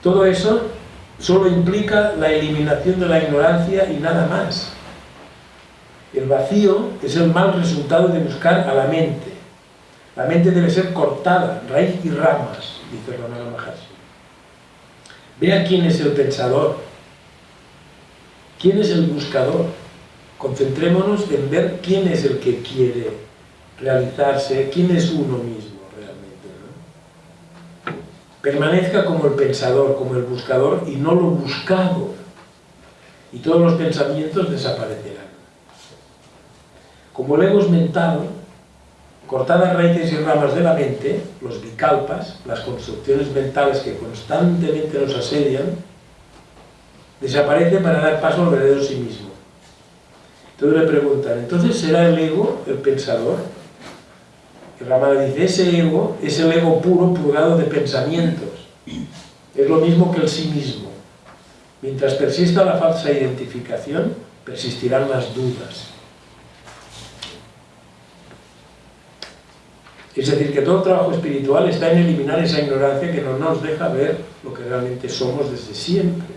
Todo eso solo implica la eliminación de la ignorancia y nada más. El vacío es el mal resultado de buscar a la mente. La mente debe ser cortada, raíz y ramas, dice Ramana Maharshi. Vea quién es el pensador, quién es el buscador. Concentrémonos en ver quién es el que quiere realizarse, quién es uno mismo realmente. Permanezca como el pensador, como el buscador y no lo buscado. Y todos los pensamientos desaparecerán. Como el ego es mental, cortadas raíces y ramas de la mente, los bicalpas, las construcciones mentales que constantemente nos asedian, desaparecen para dar paso al verdadero sí mismo. Entonces le preguntan, ¿entonces será el ego el pensador? Y Ramana dice, ese ego es el ego puro purgado de pensamientos. Es lo mismo que el sí mismo. Mientras persista la falsa identificación, persistirán las dudas. Es decir, que todo el trabajo espiritual está en eliminar esa ignorancia que no nos deja ver lo que realmente somos desde siempre.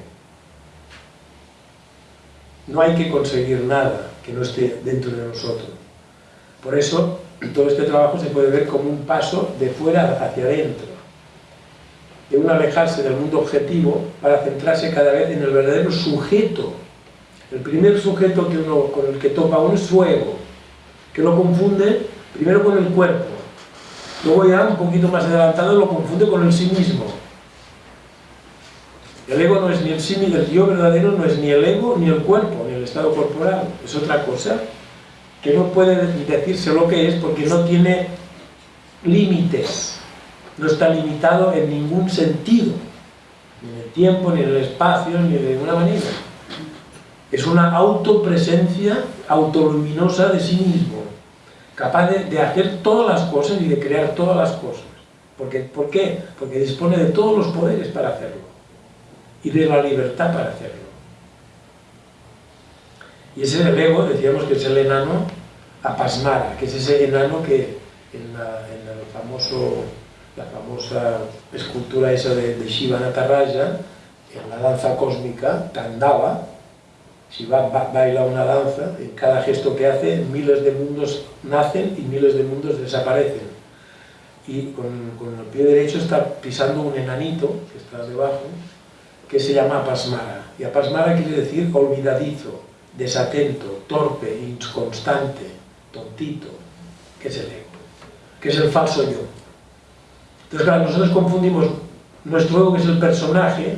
No hay que conseguir nada que no esté dentro de nosotros. Por eso, todo este trabajo se puede ver como un paso de fuera hacia adentro, de un alejarse del mundo objetivo para centrarse cada vez en el verdadero sujeto. El primer sujeto que uno, con el que topa uno es su ego, que lo confunde primero con el cuerpo, luego ya un poquito más adelantado lo confunde con el sí mismo. El ego no es ni el sí, ni el yo verdadero no es ni el ego, ni el cuerpo, ni el estado corporal, es otra cosa que no puede decirse lo que es porque no tiene límites, no está limitado en ningún sentido, ni en el tiempo, ni en el espacio, ni de ninguna manera. Es una autopresencia autoluminosa de sí mismo, capaz de, hacer todas las cosas y de crear todas las cosas. ¿Por qué? Porque dispone de todos los poderes para hacerlo y de la libertad para hacerlo. Y ese es el ego, decíamos que es el enano apasmara, que es ese enano que en la, famoso, la famosa escultura esa de, de Shiva Nataraja, en la danza cósmica, Tandava, Shiva baila una danza, en cada gesto que hace miles de mundos nacen y miles de mundos desaparecen. Y con, con el pie derecho está pisando un enanito que está debajo, que se llama apasmara. Y apasmara quiere decir olvidadizo, desatento, torpe, inconstante, tontito, que es el ego, que es el falso yo. Entonces, claro, nosotros confundimos nuestro ego, que es el personaje,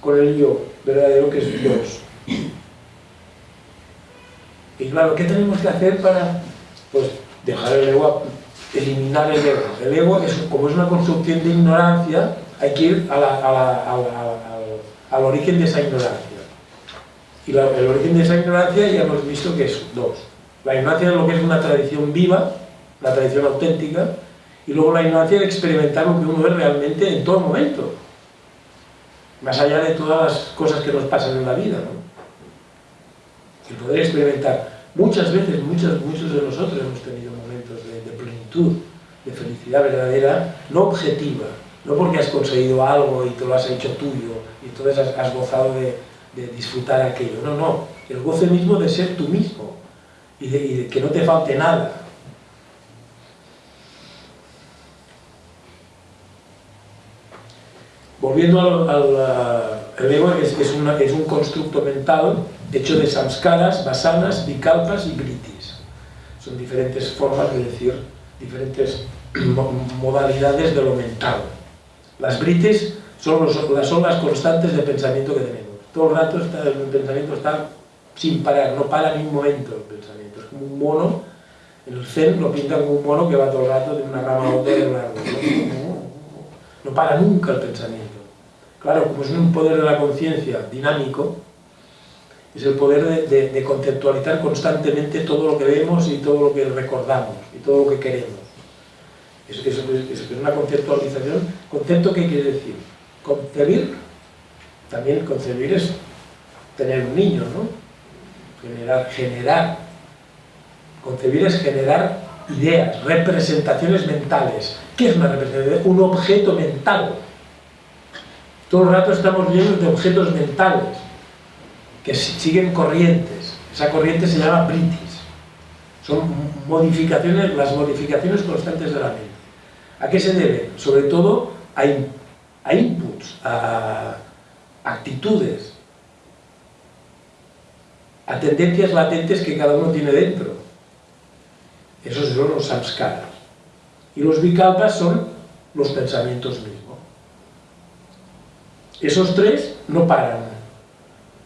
con el yo verdadero, que es Dios. Y claro, ¿qué tenemos que hacer para pues, dejar el ego, eliminar el ego? El ego, es, como es una construcción de ignorancia, hay que ir a la, a la, a al, al, origen de esa ignorancia. Y la, el origen de esa ignorancia ya hemos visto que es dos. La ignorancia de lo que es una tradición viva, la tradición auténtica, y luego la ignorancia de experimentar lo que uno es realmente en todo momento. Más allá de todas las cosas que nos pasan en la vida. ¿no? El poder experimentar. Muchas veces, muchos, muchos de nosotros hemos tenido momentos de plenitud, de felicidad verdadera, no objetiva, no porque has conseguido algo y te lo has hecho tuyo y entonces has, gozado de, disfrutar aquello. No, no, el goce mismo de ser tú mismo y de, que no te falte nada. volviendo al, el ego es, es, un constructo mental hecho de samskaras, vasanas, vikalpas y britis. Son diferentes formas de decir, diferentes modalidades de lo mental. Las britis son, los, son las constantes de pensamiento que tenemos. Todo el rato el pensamiento está sin parar, no para ni un momento el pensamiento. Es como un mono, en el zen lo pintan como un mono que va todo el rato de una rama a otra de No para nunca el pensamiento. Claro, como es un poder de la conciencia dinámico, es el poder de, conceptualizar constantemente todo lo que vemos y todo lo que recordamos y todo lo que queremos. Es, es, es una conceptualización. ¿Concepto qué quiere decir? Concebir, también concebir es tener un niño, ¿no? Generar, generar. Concebir es generar ideas, representaciones mentales. ¿Qué es una representación? Un objeto mental todo el rato estamos llenos de objetos mentales que siguen corrientes. Esa corriente se llama britis. Son modificaciones, las modificaciones constantes de la mente. ¿A qué se debe? Sobre todo a, a inputs, a actitudes, a tendencias latentes que cada uno tiene dentro. Esos son los samskaras. Y los vikalpas son los pensamientos mismos. Esos tres no paran.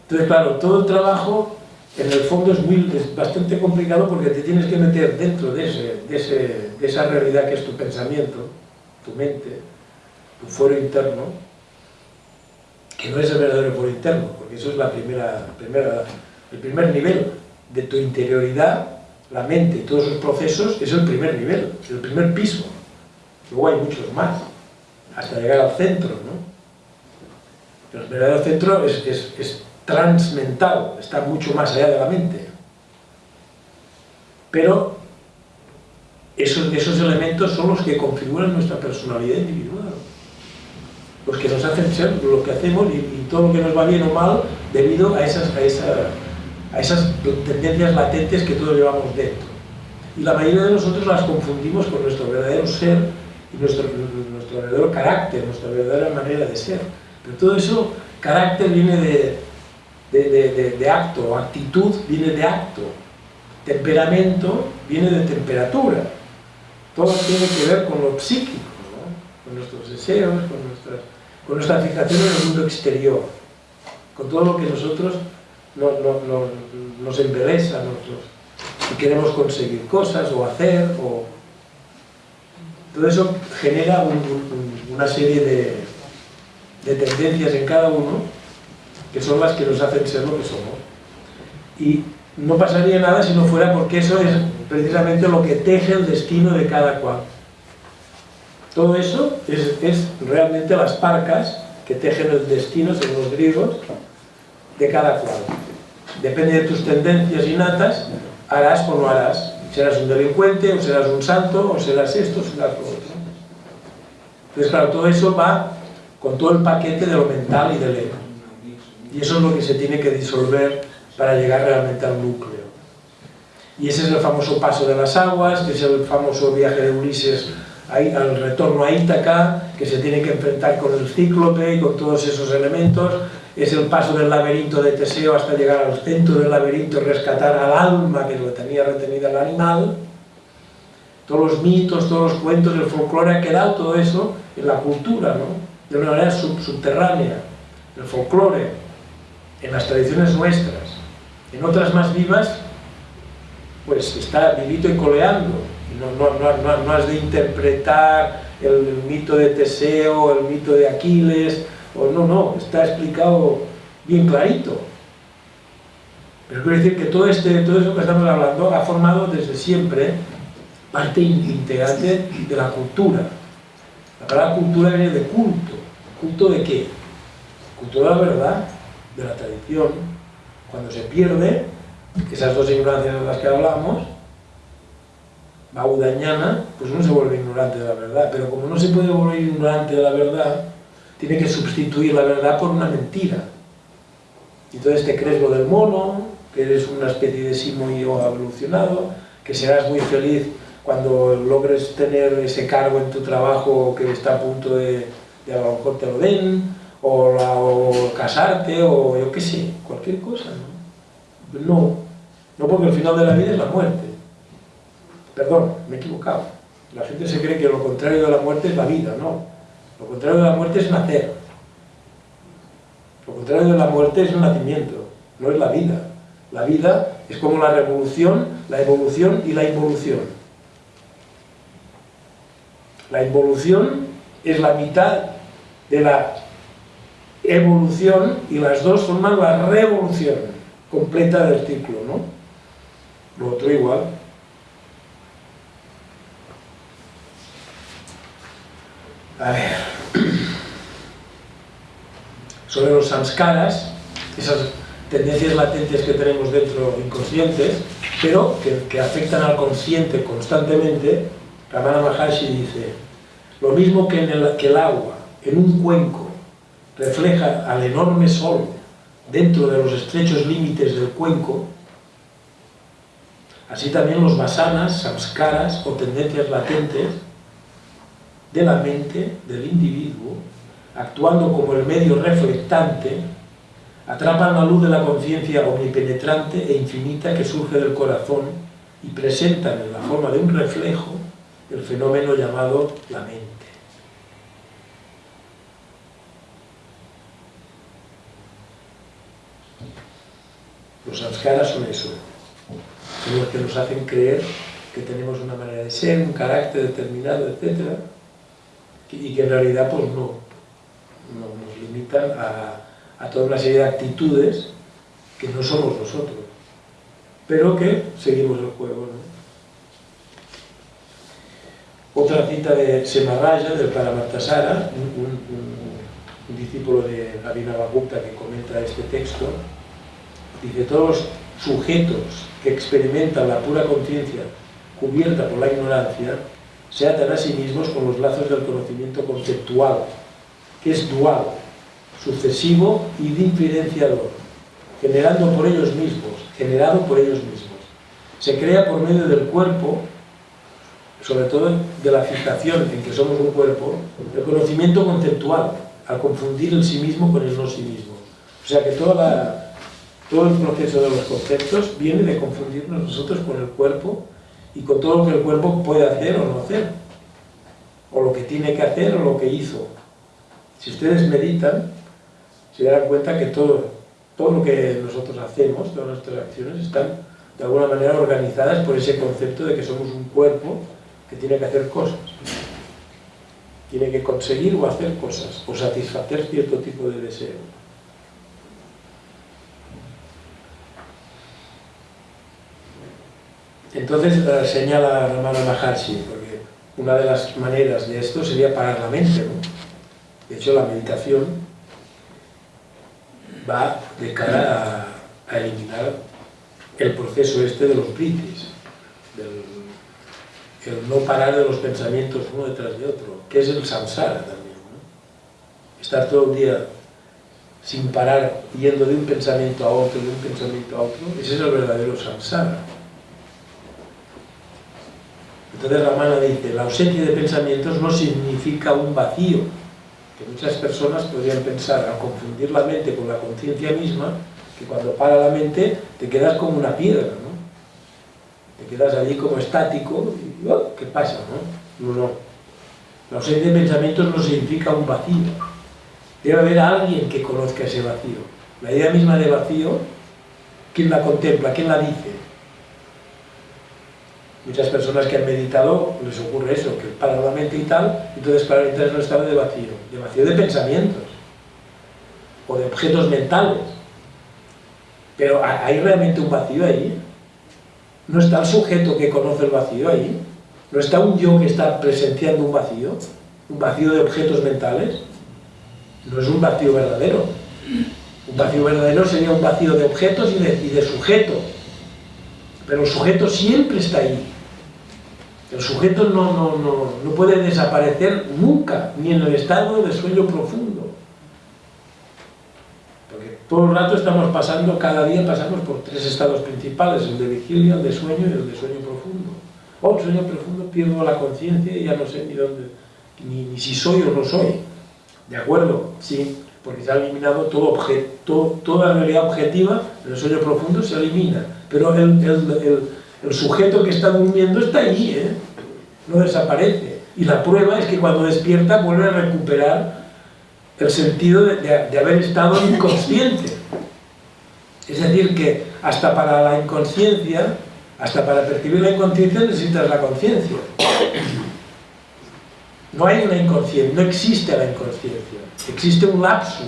Entonces, claro, todo el trabajo en el fondo es, muy, bastante complicado porque te tienes que meter dentro de, ese, de, esa realidad que es tu pensamiento, tu mente, tu foro interno, que no es el verdadero foro interno, porque eso es la primera, primera, el primer nivel de tu interioridad, la mente y todos sus procesos, es el primer nivel, el primer piso. Luego hay muchos más, hasta llegar al centro, ¿no? el verdadero centro es, transmental, está mucho más allá de la mente. Pero esos, esos elementos son los que configuran nuestra personalidad individual. Los que nos hacen ser lo que hacemos y, todo lo que nos va bien o mal debido a esas, a, a esas tendencias latentes que todos llevamos dentro. Y la mayoría de nosotros las confundimos con nuestro verdadero ser y nuestro, nuestro verdadero carácter, nuestra verdadera manera de ser. Pero todo eso, carácter viene de, de, de, acto, actitud viene de acto, temperamento viene de temperatura. Todo tiene que ver con lo psíquico, con nuestros deseos, con, nuestras, con nuestra fijación en el mundo exterior, con todo lo que nosotros nos embeleza, si queremos conseguir cosas o hacer, o... todo eso genera una serie de, de tendencias en cada uno que son las que nos hacen ser lo que somos. Y no pasaría nada si no fuera porque eso es precisamente lo que teje el destino de cada cual. Todo eso es, es realmente las parcas que tejen el destino, según los griegos, de cada cual. Depende de tus tendencias innatas, harás o no harás. Serás un delincuente, o serás un santo, o serás esto, o serás lo otro. Entonces, claro, todo eso va con todo el paquete de lo mental y del ego. Y eso es lo que se tiene que disolver para llegar realmente al núcleo. Y ese es el famoso paso de las aguas, que es el famoso viaje de Ulises al retorno a Ítaca, que se tiene que enfrentar con el cíclope y con todos esos elementos. Es el paso del laberinto de Teseo hasta llegar al centro del laberinto y rescatar al alma que lo tenía retenida el animal. Todos los mitos, todos los cuentos, el folclore ha quedado todo eso en la cultura, ¿no? de una manera subterránea, el folclore, en las tradiciones nuestras, en otras más vivas, pues está vivito y coleando. No, no, has de interpretar el, mito de Teseo, el mito de Aquiles, o no, no, está explicado bien clarito. Pero quiero decir que todo, este, todo eso que estamos hablando ha formado desde siempre parte integrante de la cultura. La palabra cultura viene de culto, ¿Culto de qué? Culto de la verdad, de la tradición. Cuando se pierde, esas dos ignorancias de las que hablamos, Baudañana, pues uno se vuelve ignorante de la verdad, pero como no se puede volver ignorante de la verdad, tiene que sustituir la verdad por una mentira. Entonces te crees lo del mono, que eres una especie de simoio evolucionado, que serás muy feliz cuando logres tener ese cargo en tu trabajo que está a punto de de a lo mejor te lo den, o, la, o casarte, o yo qué sé, cualquier cosa, ¿no? No, no porque el final de la vida es la muerte. Perdón, me he equivocado. La gente se cree que lo contrario de la muerte es la vida, no. Lo contrario de la muerte es nacer. Lo contrario de la muerte es el nacimiento, no es la vida. La vida es como la revolución, la evolución y la involución. La involución es la mitad de la evolución y las dos forman la revolución completa del ciclo, ¿no? Lo otro igual. A ver. Sobre los samskaras, esas tendencias latentes que tenemos dentro inconscientes, pero que, afectan al consciente constantemente, Ramana Maharshi dice, lo mismo que, el agua en un cuenco refleja al enorme sol dentro de los estrechos límites del cuenco, así también los vasanas, samskaras o tendencias latentes de la mente del individuo, actuando como el medio reflectante, atrapan la luz de la conciencia omnipenetrante e infinita que surge del corazón y presentan en la forma de un reflejo el fenómeno llamado la mente. Los samskaras son eso, son los que nos hacen creer que tenemos una manera de ser, un carácter determinado, etc. Y que en realidad pues no, nos limitan a, toda una serie de actitudes que no somos nosotros, pero que seguimos el juego. Otra cita de Semarraya, del Paramartasara, un, un, discípulo de Abhinavagupta que comenta este texto, dice, todos los sujetos que experimentan la pura conciencia cubierta por la ignorancia, se atan a sí mismos con los lazos del conocimiento conceptual, que es dual, sucesivo y diferenciador, generando por ellos mismos, generado por ellos mismos. Se crea por medio del cuerpo, sobre todo de la fijación en que somos un cuerpo, el conocimiento conceptual, al confundir el sí mismo con el no sí mismo. O sea que toda todo el proceso de los conceptos viene de confundirnos nosotros con el cuerpo y con todo lo que el cuerpo puede hacer o no hacer, o lo que tiene que hacer o lo que hizo. Si ustedes meditan, se darán cuenta que todo, todo lo que nosotros hacemos, todas nuestras acciones, están de alguna manera organizadas por ese concepto de que somos un cuerpo que tiene que hacer cosas. Tiene que conseguir o hacer cosas, o satisfacer cierto tipo de deseo. Entonces eh, señala Ramana Maharshi, porque una de las maneras de esto sería parar la mente, ¿no? De hecho, la meditación va de cara a, eliminar el proceso este de los britis, el no parar de los pensamientos uno detrás de otro, que es el samsara también. ¿no? Estar todo el día sin parar, yendo de un pensamiento a otro, de un pensamiento a otro, ese es el verdadero samsara. Entonces Ramana dice, la ausencia de pensamientos no significa un vacío, muchas personas podrían pensar, al confundir la mente con la conciencia misma, que cuando para la mente te quedas como una piedra, ¿no? Te quedas allí como estático y oh, ¿qué pasa? No? no, no. La ausencia de pensamientos no significa un vacío. Debe haber alguien que conozca ese vacío. La idea misma de vacío, ¿quién la contempla? ¿Quién la dice? Muchas personas que han meditado les ocurre eso, que paran la mente y tal, entonces para entrar en un estado de vacío, de vacío de pensamientos o de objetos mentales. Pero ¿hay realmente un vacío ahí? ¿No está el sujeto que conoce el vacío ahí? ¿No está un yo que está presenciando un vacío? ¿Un vacío de objetos mentales? No es un vacío verdadero. Un vacío verdadero sería un vacío de objetos y de, y de sujeto. Pero el sujeto siempre está ahí. El sujeto no, puede desaparecer nunca, ni en el estado de sueño profundo. Porque todo el rato estamos pasando, cada día pasamos por tres estados principales, el de vigilia, el de sueño y el de sueño profundo. O oh, el sueño profundo pierdo la conciencia y ya no sé ni dónde, ni, si soy o no soy. ¿De acuerdo? Sí, porque se ha eliminado todo objeto, toda realidad objetiva el sueño profundo se elimina. Pero el, el, sujeto que está durmiendo está allí, ¿eh? no desaparece. Y la prueba es que cuando despierta vuelve a recuperar el sentido de, de haber estado inconsciente. Es decir, que hasta para la inconsciencia, hasta para percibir la inconsciencia necesitas la conciencia. No hay una inconsciencia, no existe la inconsciencia. Existe un lapsus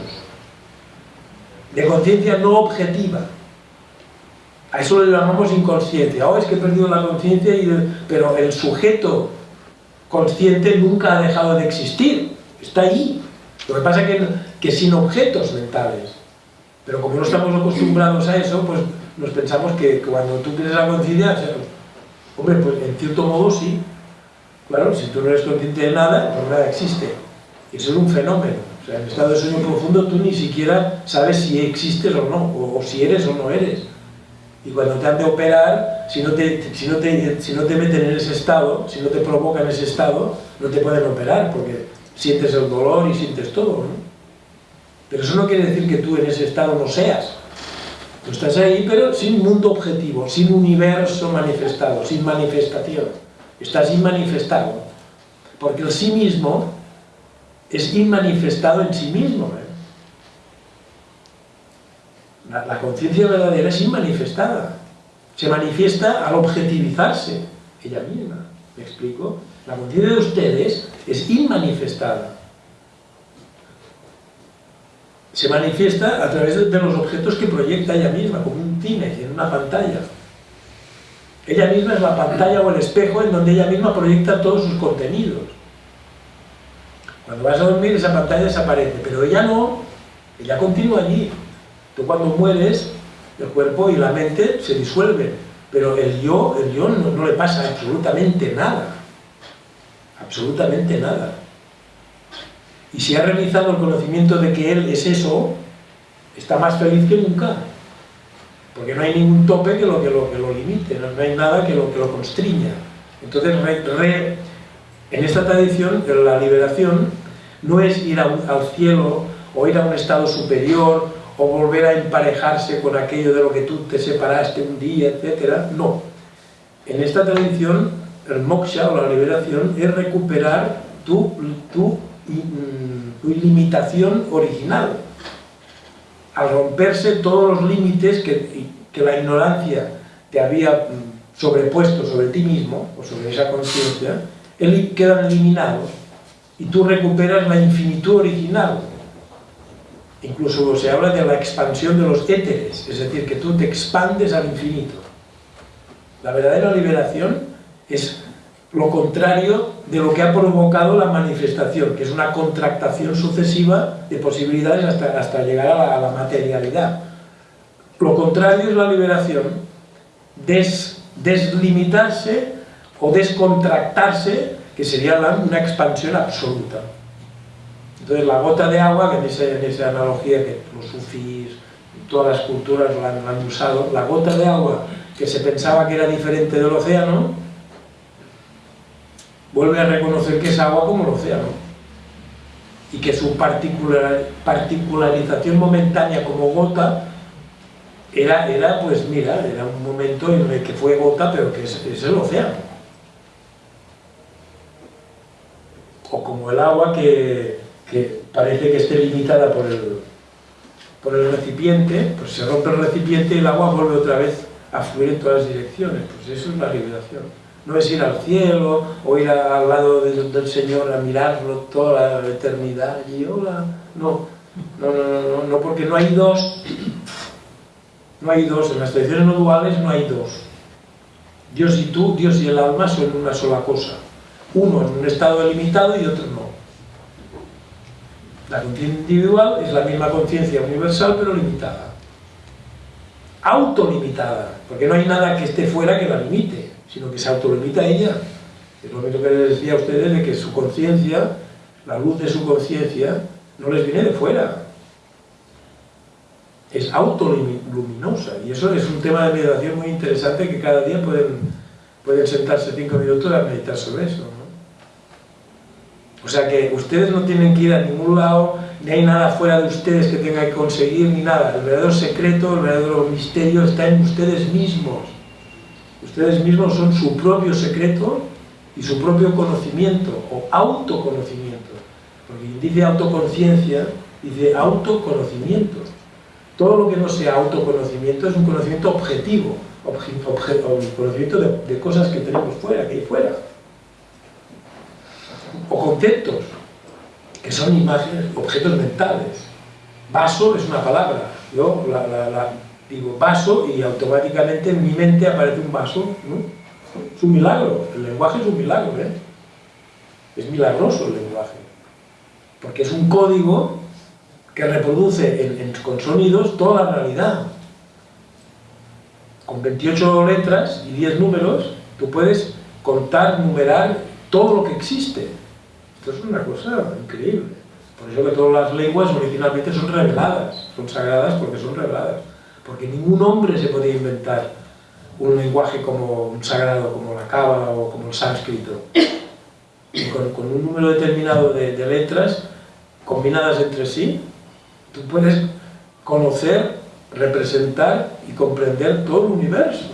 de conciencia no objetiva. A eso le llamamos inconsciencia. Oh, es que he perdido la conciencia, pero el sujeto consciente nunca ha dejado de existir. Está ahí. Lo que pasa es que, sin objetos mentales. Pero como no estamos acostumbrados a eso, pues nos pensamos que cuando tú tienes la conciencia, hombre, pues en cierto modo sí. Claro, si tú no eres consciente de nada, pues nada existe. Eso es un fenómeno. O sea, en estado de sueño profundo tú ni siquiera sabes si existes o no, o, si eres o no eres. Y cuando te han de operar, si no te, si, no te, si no te meten en ese estado, si no te provocan ese estado, no te pueden operar, porque sientes el dolor y sientes todo. Pero eso no quiere decir que tú en ese estado no seas. Tú estás ahí, pero sin mundo objetivo, sin universo manifestado, sin manifestación. Estás inmanifestado. Porque el sí mismo es inmanifestado en sí mismo. ¿eh? La, conciencia verdadera es inmanifestada. Se manifiesta al objetivizarse ella misma. ¿Me explico? La conciencia de ustedes es inmanifestada se manifiesta a través de los objetos que proyecta ella misma, como un cine, en una pantalla. Ella misma es la pantalla o el espejo en donde ella misma proyecta todos sus contenidos. Cuando vas a dormir esa pantalla desaparece, pero ella no, ella continúa allí. Tú cuando mueres, el cuerpo y la mente se disuelven, pero el yo, el yo no, le pasa absolutamente nada. Absolutamente nada. Y si ha realizado el conocimiento de que él es eso, está más feliz que nunca. Porque no hay ningún tope que lo, que lo, limite, no, hay nada que lo, que lo constriña. Entonces, en esta tradición, la liberación no es ir al cielo o ir a un estado superior o volver a emparejarse con aquello de lo que tú te separaste un día, etc. No. En esta tradición, el moksha o la liberación es recuperar tu, tu tu limitación original. Al romperse todos los límites que, que la ignorancia te había mm, sobrepuesto sobre ti mismo, o sobre esa conciencia, quedan eliminados y tú recuperas la infinitud original. Incluso se habla de la expansión de los éteres, es decir, que tú te expandes al infinito. La verdadera liberación es lo contrario de lo que ha provocado la manifestación, que es una contractación sucesiva de posibilidades hasta, llegar a la, materialidad. Lo contrario es la liberación, deslimitarse o descontractarse, que sería una expansión absoluta. Entonces la gota de agua, que en, esa analogía que los sufís, todas las culturas la han usado, la gota de agua que se pensaba que era diferente del océano, vuelve a reconocer que es agua como el océano y que su particularización momentánea como gota era, era, pues mira, era un momento en el que fue gota, pero que es, el océano. O como el agua que, que, parece que esté limitada por el, por el recipiente, pues se rompe el recipiente y el agua vuelve otra vez a fluir en todas las direcciones. Pues eso es la liberación no es ir al cielo o ir al lado del Señor a mirarlo toda la eternidad y hola, no, no, no, no, no, porque no hay dos, no hay dos, en las tradiciones no duales no hay dos. Dios y tú, Dios y el alma son una sola cosa, uno en un estado delimitado y otro no. La conciencia individual es la misma conciencia universal pero limitada. Autolimitada, porque no hay nada que esté fuera que la limite sino que se autolimita ella. Es lo mismo que les decía a ustedes de que su conciencia, la luz de su conciencia, no les viene de fuera. Es autoluminosa. Y eso es un tema de meditación muy interesante que cada día pueden, pueden sentarse cinco minutos a meditar sobre eso. O sea que ustedes no tienen que ir a ningún lado, ni hay nada fuera de ustedes que tengan que conseguir, ni nada. El verdadero secreto, el verdadero misterio está en ustedes mismos. Ustedes mismos son su propio secreto y su propio conocimiento, o autoconocimiento. Porque dice autoconciencia, dice autoconocimiento. Todo lo que no sea autoconocimiento es un conocimiento objetivo, conocimiento de, de cosas que tenemos fuera, que hay fuera o conceptos, que son imágenes, objetos mentales. Vaso es una palabra, yo digo vaso y automáticamente en mi mente aparece un vaso, Es un milagro, el lenguaje es un milagro, ¿eh? Es milagroso el lenguaje, porque es un código que reproduce con sonidos toda la realidad. Con 28 letras y 10 números, tú puedes contar, numerar todo lo que existe. Esto es una cosa increíble. Por eso que todas las lenguas originalmente son reveladas, son sagradas porque son reveladas. Porque ningún hombre se podía inventar un lenguaje como un sagrado, como la cábala o como el sánscrito. Y con, un número determinado de, de letras combinadas entre sí, tú puedes conocer, representar y comprender todo el universo.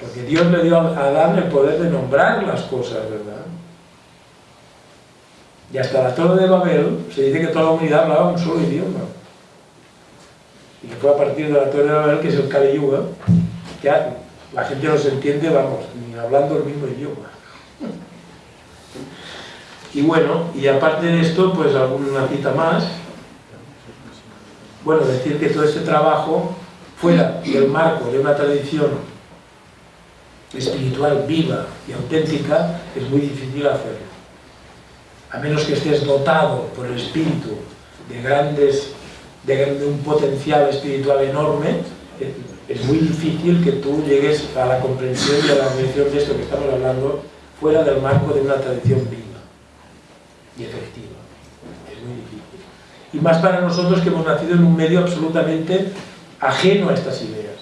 Porque Dios le dio a Adán el poder de nombrar las cosas, ¿verdad? Y hasta la Torre de Babel se dice que toda la humanidad hablaba un solo idioma. Y que fue a partir de la Torre de Babel, que es el Kali Yuga, que la gente no se entiende, vamos, ni hablando el mismo idioma. Y bueno, y aparte de esto, pues alguna cita más. Bueno, decir que todo este trabajo, fuera del marco de una tradición espiritual viva y auténtica, es muy difícil hacerlo a menos que estés dotado por el espíritu de grandes, de, un potencial espiritual enorme, es muy difícil que tú llegues a la comprensión y a la mención de esto que estamos hablando fuera del marco de una tradición viva y efectiva. Es muy difícil. Y más para nosotros que hemos nacido en un medio absolutamente ajeno a estas ideas.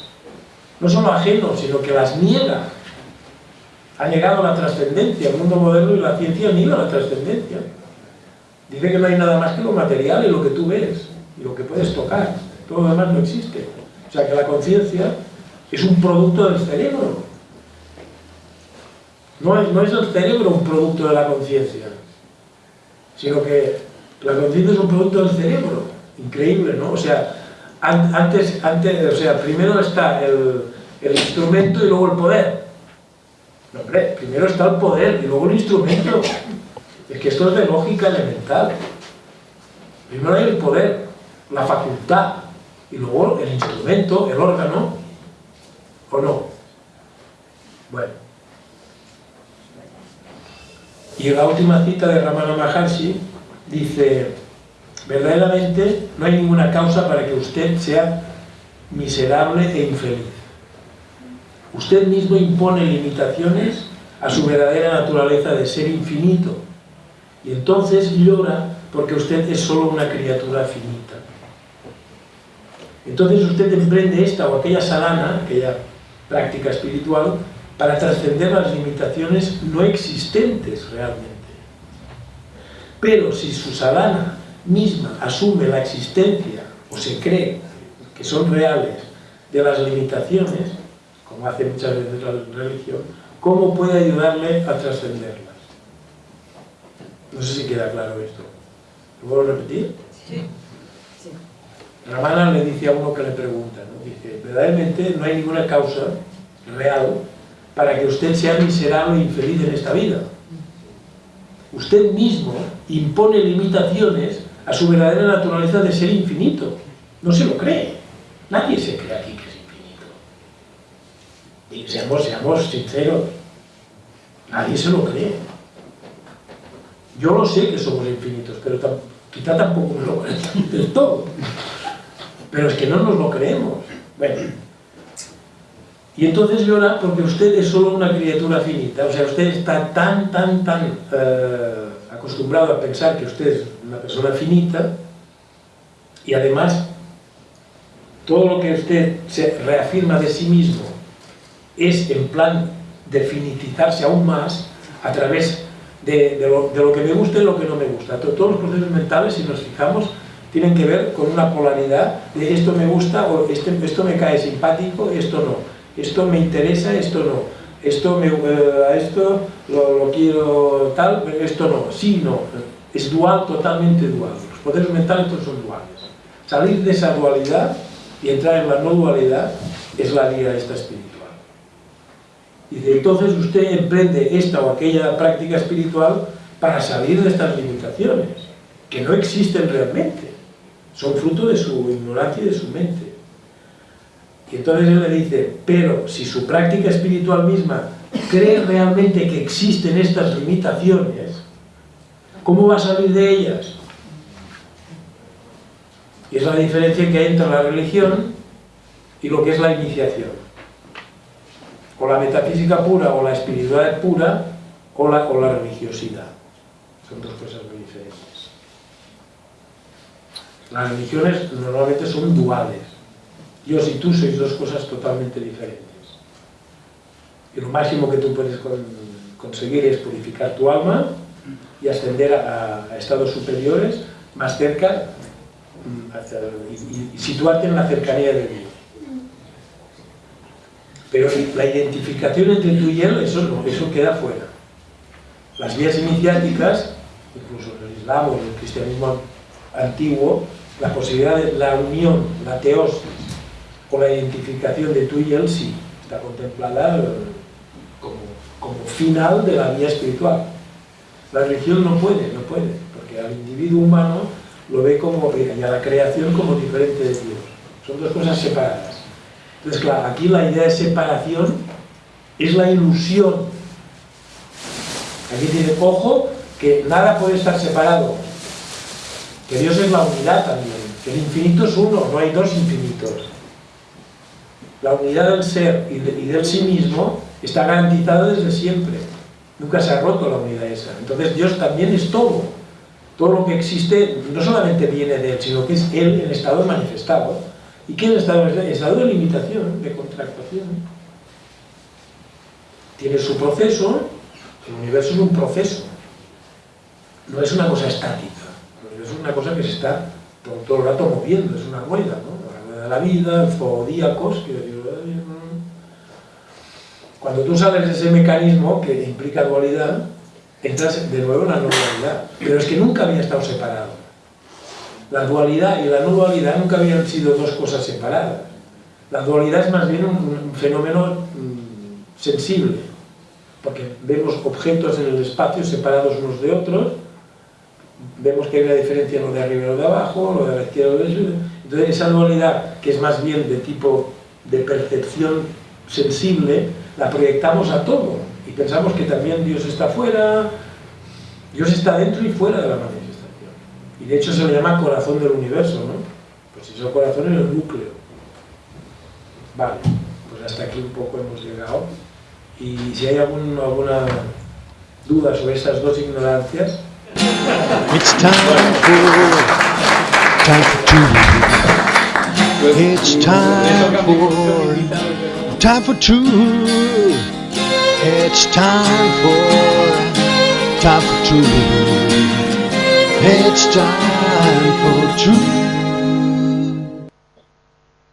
No solo ajeno, sino que las niega ha llegado a la trascendencia, el mundo moderno y la ciencia niega la trascendencia. Dice que no hay nada más que lo material y lo que tú ves, y lo que puedes tocar, todo lo demás no existe. O sea que la conciencia es un producto del cerebro. No es, no es el cerebro un producto de la conciencia, sino que la conciencia es un producto del cerebro. Increíble, ¿no? O sea, antes, antes, o sea primero está el, el instrumento y luego el poder hombre, primero está el poder y luego el instrumento. Es que esto es de lógica elemental. Primero hay el poder, la facultad, y luego el instrumento, el órgano, ¿o no? Bueno. Y la última cita de Ramana Maharshi dice, verdaderamente no hay ninguna causa para que usted sea miserable e infeliz. Usted mismo impone limitaciones a su verdadera naturaleza de ser infinito. Y entonces llora porque usted es solo una criatura finita. Entonces usted emprende esta o aquella salana, aquella práctica espiritual, para trascender las limitaciones no existentes realmente. Pero si su salana misma asume la existencia, o se cree que son reales, de las limitaciones, como hace muchas veces la religión, ¿cómo puede ayudarle a trascenderlas? No sé si queda claro esto. ¿Lo puedo repetir? Sí. Ramana le dice a uno que le pregunta, ¿no? dice, verdaderamente no hay ninguna causa real para que usted sea miserable e infeliz en esta vida. Usted mismo impone limitaciones a su verdadera naturaleza de ser infinito. No se lo cree. Nadie se cree y seamos, seamos sinceros, nadie se lo cree. Yo lo sé que somos infinitos, pero quizá tampoco lo creo del todo. Pero es que no nos lo creemos. Bueno, y entonces llora porque usted es solo una criatura finita, o sea, usted está tan, tan, tan eh, acostumbrado a pensar que usted es una persona finita y además todo lo que usted se reafirma de sí mismo es en plan de finitizarse aún más a través de, lo, que me gusta y lo que no me gusta. Todos los procesos mentales, si nos fijamos, tienen que ver con una polaridad de esto me gusta o este, esto me cae simpático, esto no. Esto me interesa, esto no. Esto me, eh, esto lo, quiero tal, esto no. Sí, no. Es dual, totalmente dual. Los poderes mentales todos son duales. Salir de esa dualidad y entrar en la no dualidad es la vía esta espiritual. Dice, entonces usted emprende esta o aquella práctica espiritual para salir de estas limitaciones, que no existen realmente, son fruto de su ignorancia y de su mente. Y entonces él le dice, pero si su práctica espiritual misma cree realmente que existen estas limitaciones, ¿cómo va a salir de ellas? Y es la diferencia que hay entre la religión y lo que es la iniciación o la metafísica pura o la espiritualidad pura o la, la religiosidad. Son dos cosas muy diferentes. Las religiones normalmente son duales. Dios y tú sois dos cosas totalmente diferentes. Y lo máximo que tú puedes conseguir es purificar tu alma y ascender a, estados superiores más cerca mm, y situarte en la cercanía de Dios. Pero la identificación entre tú y él, eso, no, eso queda fuera. Las vías iniciáticas, incluso en el Islam o en el cristianismo antiguo, la posibilidad de la unión, la teosis, o la identificación de tú y él, sí, está contemplada como, como final de la vía espiritual. La religión no puede, no puede, porque al individuo humano lo ve como, y a la creación como diferente de Dios. Son dos cosas separadas. Entonces, claro, aquí la idea de separación es la ilusión. Aquí tiene, ojo, que nada puede estar separado. Que Dios es la unidad también. Que el infinito es uno, no hay dos infinitos. La unidad del ser y, del sí mismo está garantizada desde siempre. Nunca se ha roto la unidad esa. Entonces Dios también es todo. Todo lo que existe no solamente viene de Él, sino que es Él en estado manifestado. ¿Y qué es el estado de estado de limitación, de contractación. Tiene su proceso, el universo es un proceso, no es una cosa estática, el universo es una cosa que se está todo, el rato moviendo, es una rueda, ¿no? la rueda de la vida, zodíacos, que cuando tú sales de ese mecanismo que implica dualidad, entras de nuevo en la normalidad, pero es que nunca había estado separado. La dualidad y la no dualidad nunca habían sido dos cosas separadas. La dualidad es más bien un, fenómeno mm, sensible, porque vemos objetos en el espacio separados unos de otros, vemos que hay una diferencia en lo de arriba y lo de abajo, lo de la izquierda y lo de la derecha. Entonces esa dualidad, que es más bien de tipo de percepción sensible, la proyectamos a todo y pensamos que también Dios está fuera, Dios está dentro y fuera de la manera. Y de hecho se le llama corazón del universo, ¿no? Pues si es corazón es el núcleo. Vale, pues hasta aquí un poco hemos llegado. Y si hay algún, alguna duda sobre estas dos ignorancias... It's time for, time for two. It's time for, time for two. It's time for, time for two. It's time for truth.